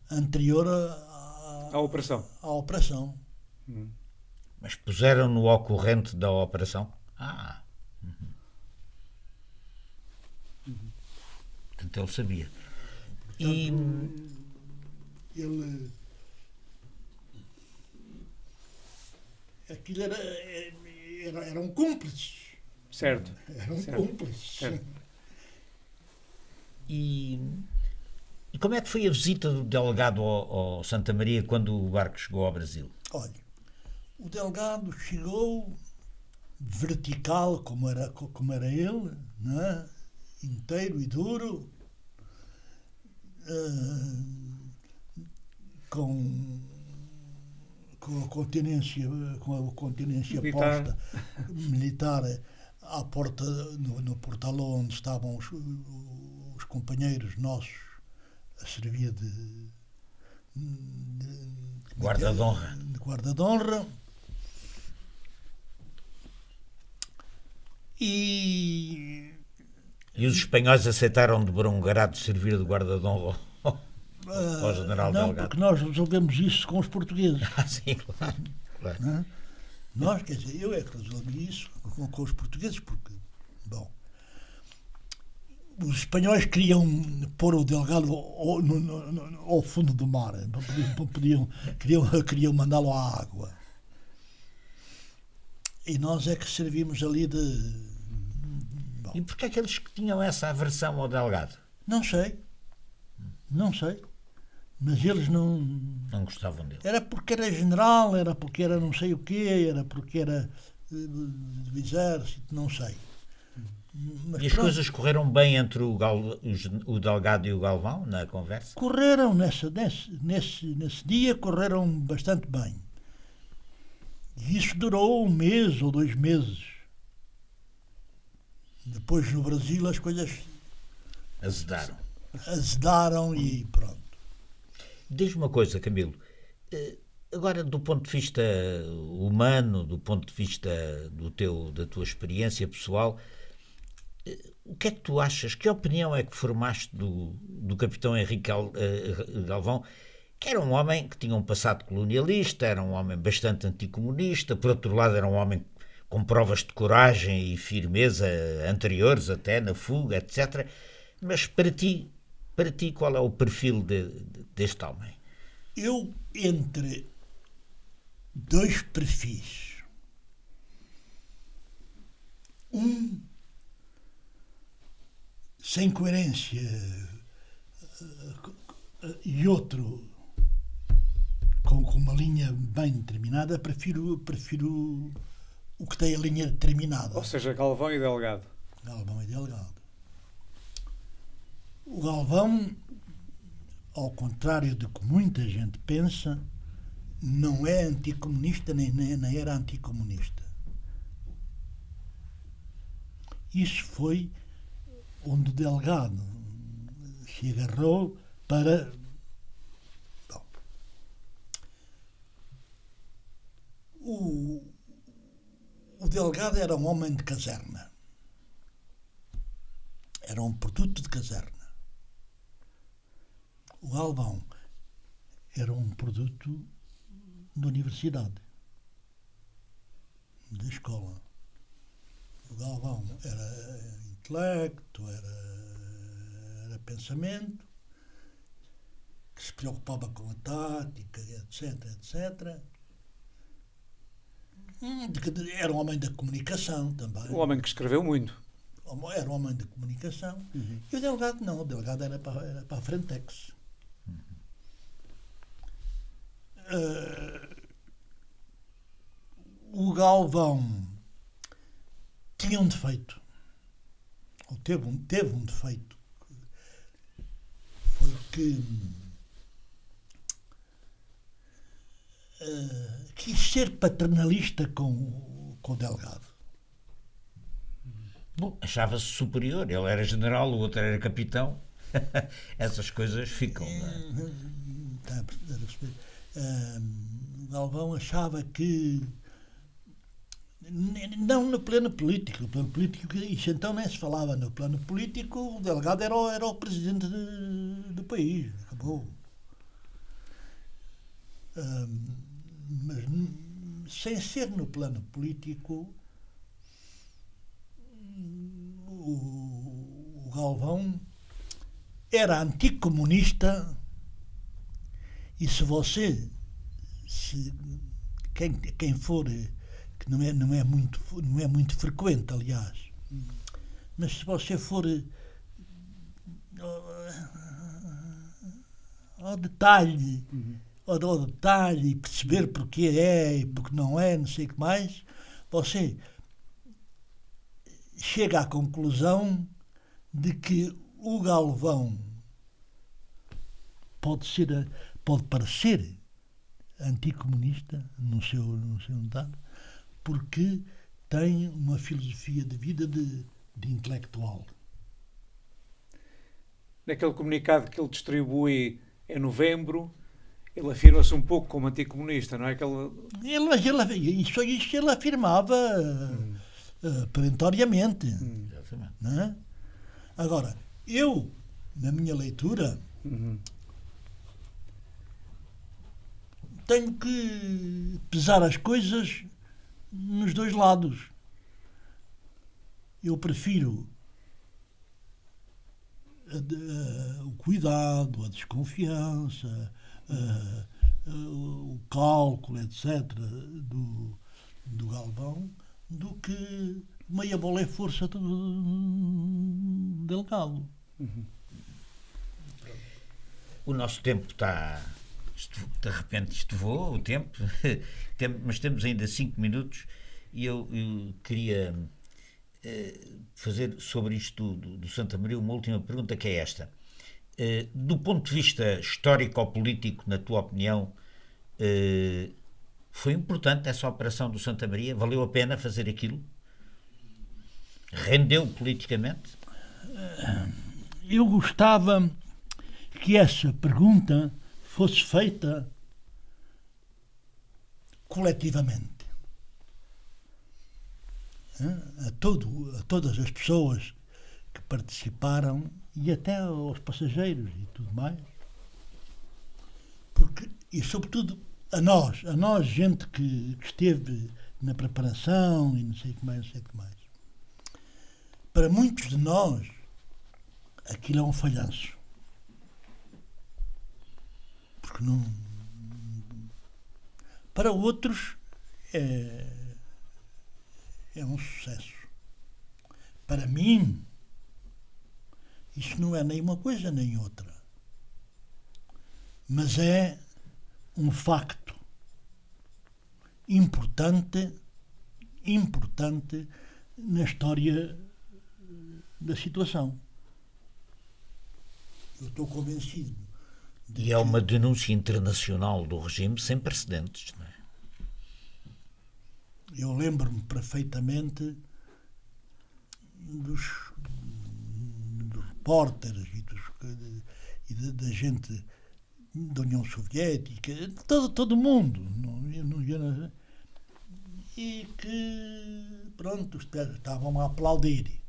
anterior à, à operação. À operação. Uhum. Mas puseram no ocorrente da operação? Ah. Portanto, ele sabia. Portanto, e ele. Aquilo era, era, eram cúmplices. Certo. Eram certo. cúmplices. Certo. E, e como é que foi a visita do delegado ao, ao, Santa Maria quando o barco chegou ao Brasil? Olha, o delegado chegou vertical, como era, como era ele, né? inteiro e duro, uh, com com a continência, com a continência militar. posta militar à porta, no, no portal onde estavam os, os, companheiros nossos a servir de, de guarda de honra. De guarda de honra. E. E os espanhóis aceitaram de grado servir de guarda de honra ao ah, general Não, Delgado. porque nós resolvemos isso com os portugueses. Ah, sim, claro. claro. Nós, quer dizer, eu é que resolvi isso com, com os portugueses, porque, bom, os espanhóis queriam pôr o Delgado ao, no, no, ao fundo do mar, não podiam, não podiam queriam, queriam mandá-lo à água. E nós é que servimos ali de. Bom. E porquê é que tinham essa aversão ao Delgado? Não sei. Não sei. Mas eles não. Não gostavam dele. Era porque era general, era porque era não sei o quê, era porque era eh, do exército, não sei. Mas e as pronto. coisas correram bem entre o, Gal, o, Delgado e o Galvão na conversa? Correram nesse, nesse, nesse, nesse dia, correram bastante bem. E isso durou um mês ou dois meses. Depois no Brasil as coisas azedaram. Azedaram e pronto. Diz-me uma coisa, Camilo. Eh, agora, do ponto de vista humano, do ponto de vista do teu, da tua experiência pessoal, eh, o que é que tu achas? Que opinião é que formaste do, do capitão Henrique eh, Galvão, que era um homem que tinha um passado colonialista, era um homem bastante anticomunista, por outro lado, era um homem com provas de coragem e firmeza anteriores até na fuga, etc. Mas para ti, para ti, qual é o perfil de, de, deste homem? Eu, entre dois perfis, um sem coerência e outro com, com uma linha bem determinada, prefiro, prefiro o que tem a linha determinada. Ou seja, Galvão e Delgado. Galvão e Delgado. O Galvão, ao contrário do que muita gente pensa, não é anticomunista nem, nem, nem era anticomunista. Isso foi onde o delegado se agarrou para. Bom, o, o delegado era um homem de caserna. Era um produto de caserna. O Galvão era um produto da universidade, da escola. O Galvão era intelecto, era, era pensamento, que se preocupava com a tática, etc, etc. Hum, era um homem da comunicação também. Um homem que escreveu muito. Era um homem da comunicação. Uhum. E o delegado não, o delegado era para, era para a Frentex. Uhum. Uh, o Galvão tinha um defeito. Ou teve um, teve um defeito. Foi que uh, quis ser paternalista com, com o delegado. Bom, achava-se superior. Ele era general, o outro era capitão. Essas coisas ficam. Está a perceber? Uh, Galvão achava que não no plano político. No plano político, isso então nem se falava. No plano político, o delegado era o, era o presidente de, do país. Acabou. Mas sem ser no plano político, o, o Galvão era anticomunista e se você, se, quem, quem for que não é, não é, muito, não é muito frequente, aliás. Mas se você for ao detalhe, uhum. Ao, detalhe e perceber porque é e porque não é, não sei o que mais, você chega à conclusão de que o Galvão pode ser pode parecer anticomunista no seu no seu porque tem uma filosofia de vida de, de intelectual. Naquele comunicado que ele distribui em novembro, ele afirma-se um pouco como anticomunista, não é? Aquele... Ele, ele, isso, isso ele afirmava hum. uh, perentoriamente. Hum. Não é? Agora, eu, na minha leitura, uhum. tenho que pesar as coisas nos dois lados. Eu prefiro a, a, o cuidado, a desconfiança, o cálculo, etc., do, do Galvão, do que meia bola é força do. Uhum. O nosso tempo está de repente isto o tempo, mas temos ainda 5 minutos e eu, eu queria uh, fazer sobre isto do, do, Santa Maria uma última pergunta que é esta. Uh, do ponto de vista histórico-político, na tua opinião, uh, foi importante essa operação do Santa Maria? Valeu a pena fazer aquilo? Rendeu politicamente? Eu gostava que essa pergunta fosse feita coletivamente. A, todo, a todas as pessoas que participaram e até aos passageiros e tudo mais. Porque, e sobretudo a nós, a nós, gente que, que esteve na preparação e não sei o que mais, não sei o que mais. Para muitos de nós, aquilo é um falhanço porque não. Para outros é, é um sucesso. Para mim, isso não é nem uma coisa nem outra. Mas é um facto importante, importante na história da situação. Eu estou convencido. E é uma denúncia internacional do regime sem precedentes, não é? Eu lembro-me perfeitamente dos repórteres e, dos, e da, da gente da União Soviética, todo, todo mundo. Não, não, e que, pronto, estavam a aplaudir.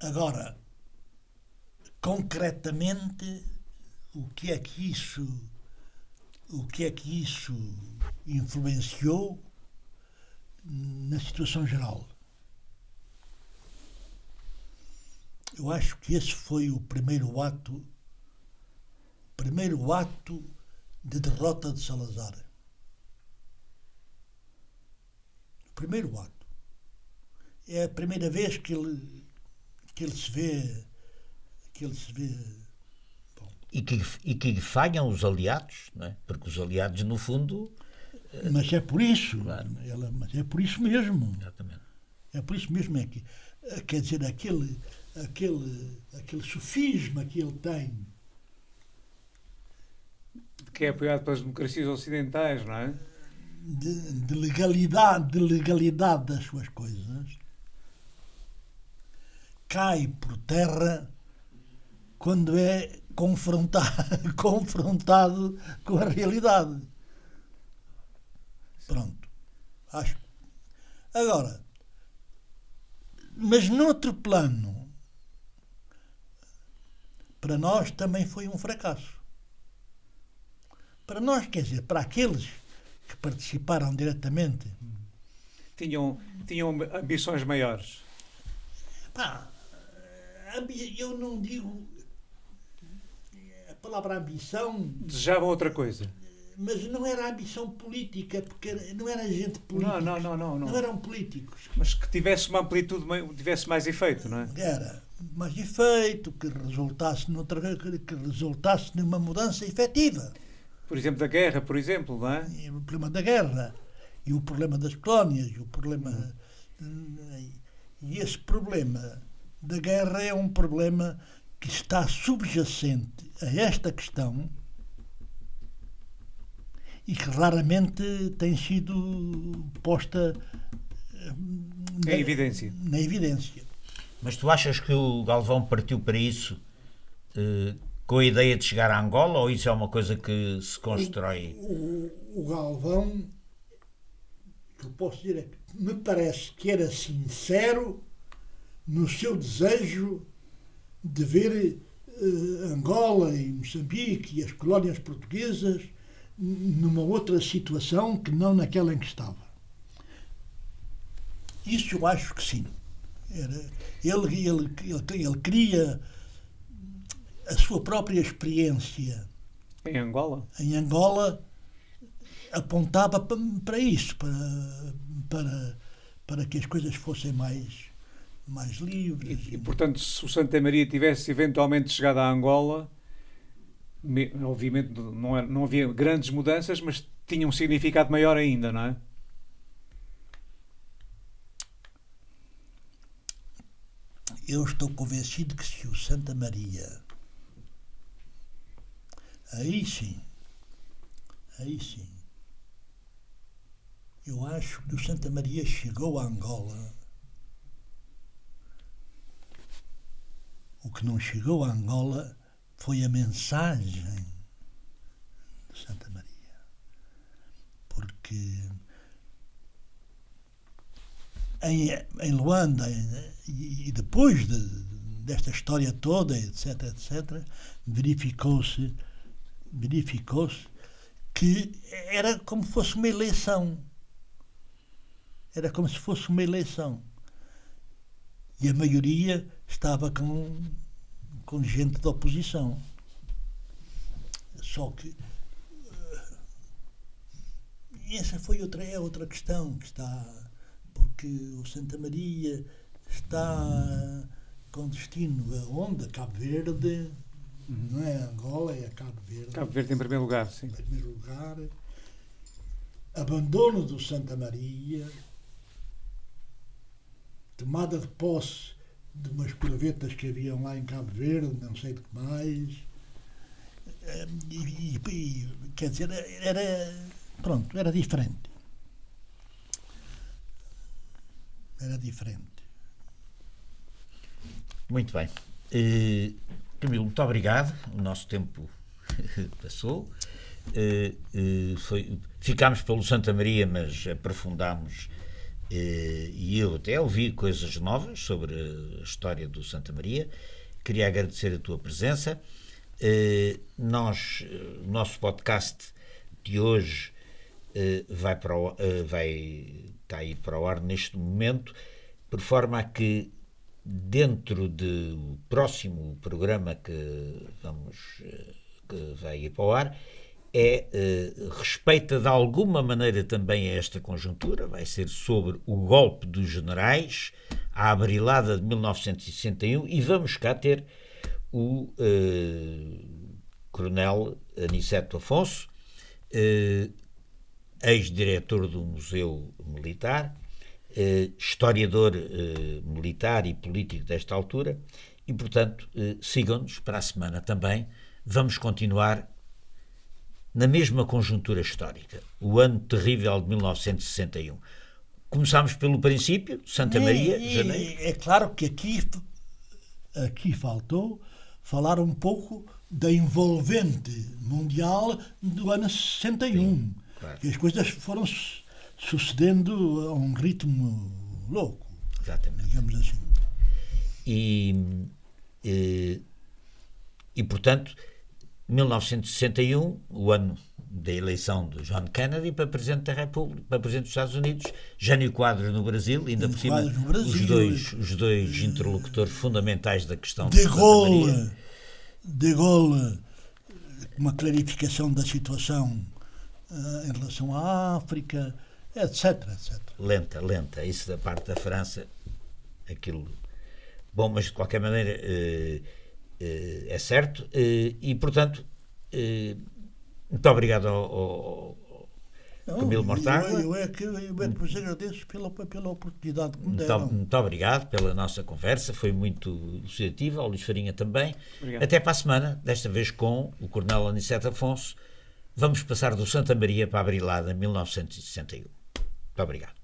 Agora, concretamente, o que é que isso, o que é que isso influenciou na situação geral? Eu acho que esse foi o primeiro ato, primeiro ato de derrota de Salazar. O primeiro ato. É a primeira vez que ele que ele se vê. Que ele se vê. Bom. E que, e que falham os aliados, não é? Porque os aliados, no fundo. Mas é por isso. Claro. Ela, mas é por isso mesmo. Exatamente. É por isso mesmo é que. Quer dizer, aquele, aquele, aquele sofisma que ele tem. Que é apoiado pelas democracias ocidentais, não é? De, de legalidade, de legalidade das suas coisas cai por terra quando é confrontado, confrontado com a realidade. Pronto. Acho. Agora, mas noutro plano, para nós também foi um fracasso. Para nós, quer dizer, para aqueles que participaram diretamente. Tinham, tinham ambições maiores. Pá, eu não digo a palavra ambição. Desejavam outra coisa. Mas não era ambição política, porque não era gente política. Não, não, não, não, não. eram políticos. Mas que tivesse uma amplitude, tivesse mais efeito, não é? Era mais efeito, que resultasse, noutra, que resultasse numa mudança efetiva. Por exemplo, da guerra, por exemplo, não é? E o problema da guerra, e o problema das colónias, e o problema. E esse problema da guerra é um problema que está subjacente a esta questão e que raramente tem sido posta eh, na, em evidência. na evidência. Mas tu achas que o Galvão partiu para isso eh, com a ideia de chegar a Angola ou isso é uma coisa que se constrói? O, o, o Galvão, que eu posso dizer é que me parece que era sincero no seu desejo de ver uh, Angola e Moçambique e as colónias portuguesas numa outra situação que não naquela em que estava. Isso eu acho que sim. Era, ele, ele, ele, ele queria a sua própria experiência em Angola. Em Angola apontava para isso, para, para, para que as coisas fossem mais mais livres. E, e, portanto, se o Santa Maria tivesse eventualmente chegado a Angola, me, obviamente não, não havia grandes mudanças, mas tinha um significado maior ainda, não é? Eu estou convencido que se o Santa Maria. Aí sim. Aí sim. Eu acho que o Santa Maria chegou a Angola O que não chegou a Angola foi a mensagem de Santa Maria. Porque em, em Luanda e, e depois de, desta história toda, etc., etc., verificou-se verificou-se que era como se fosse uma eleição. Era como se fosse uma eleição. E a maioria estava com, com gente da oposição. Só que uh, essa foi outra, é outra questão que está, porque o Santa Maria está com destino a onde? Cabo Verde, uhum. não é Angola, é Cabo Verde. Cabo Verde em primeiro lugar, sim. Em primeiro lugar. Abandono do Santa Maria, tomada de posse de umas corvetas que haviam lá em Cabo Verde, não sei de que mais. Eh, E, e- e, quer dizer, era. Pronto, era diferente. Era diferente. Muito bem. Eh, Camilo, muito obrigado. O nosso tempo passou. Eh, eh, foi, ficámos pelo Santa Maria, mas aprofundámos e eu até ouvi coisas novas sobre a história do Santa Maria. Queria agradecer a tua presença. Nós, o nosso podcast de hoje vai para o, eh, vai está aí para o ar neste momento, por forma a que dentro do próximo programa que vamos eh, que vai ir para o ar é eh, respeita de alguma maneira também a esta conjuntura, vai ser sobre o golpe dos generais, a abrilada de 1961 e vamos cá ter o eh, coronel Aniceto Afonso, eh, ex-diretor do Museu Militar, eh, historiador eh, militar e político desta altura, e, portanto, eh, sigam-nos para a semana também. Vamos continuar na mesma conjuntura histórica, o ano terrível de 1961. Começámos pelo princípio, Santa Maria, E- janeiro. É claro que aqui, aqui faltou falar um pouco da envolvente mundial do ano 61. Claro. Que as coisas foram su- sucedendo a um ritmo louco, Exatamente. digamos assim. E, e, e, portanto, 1961, o ano da eleição de John Kennedy para Presidente da República, para Presidente dos Estados Unidos, Jânio Quadros no Brasil, ainda por cima, Brasil. os dois, os dois interlocutores fundamentais da questão De. Gaulle, de Gaulle, uma clarificação da situação ah, em relação à África, etc, etc. lenta, lenta. Isso da parte da França, aquilo. Bom, mas de qualquer maneira eh, eh, é certo. e, portanto, muito obrigado ao, ao- Não, Camilo Mortágua. Eu, eu é que, eu é que vos agradeço pela, pela oportunidade que me Muito, deram. muito obrigado pela nossa conversa, foi muito elucidativa, ao Luís Farinha também. Obrigado. Até para a semana, desta vez com o Coronel Aniceto Afonso. Vamos passar do Santa Maria para a Brilada, 1961. Muito obrigado.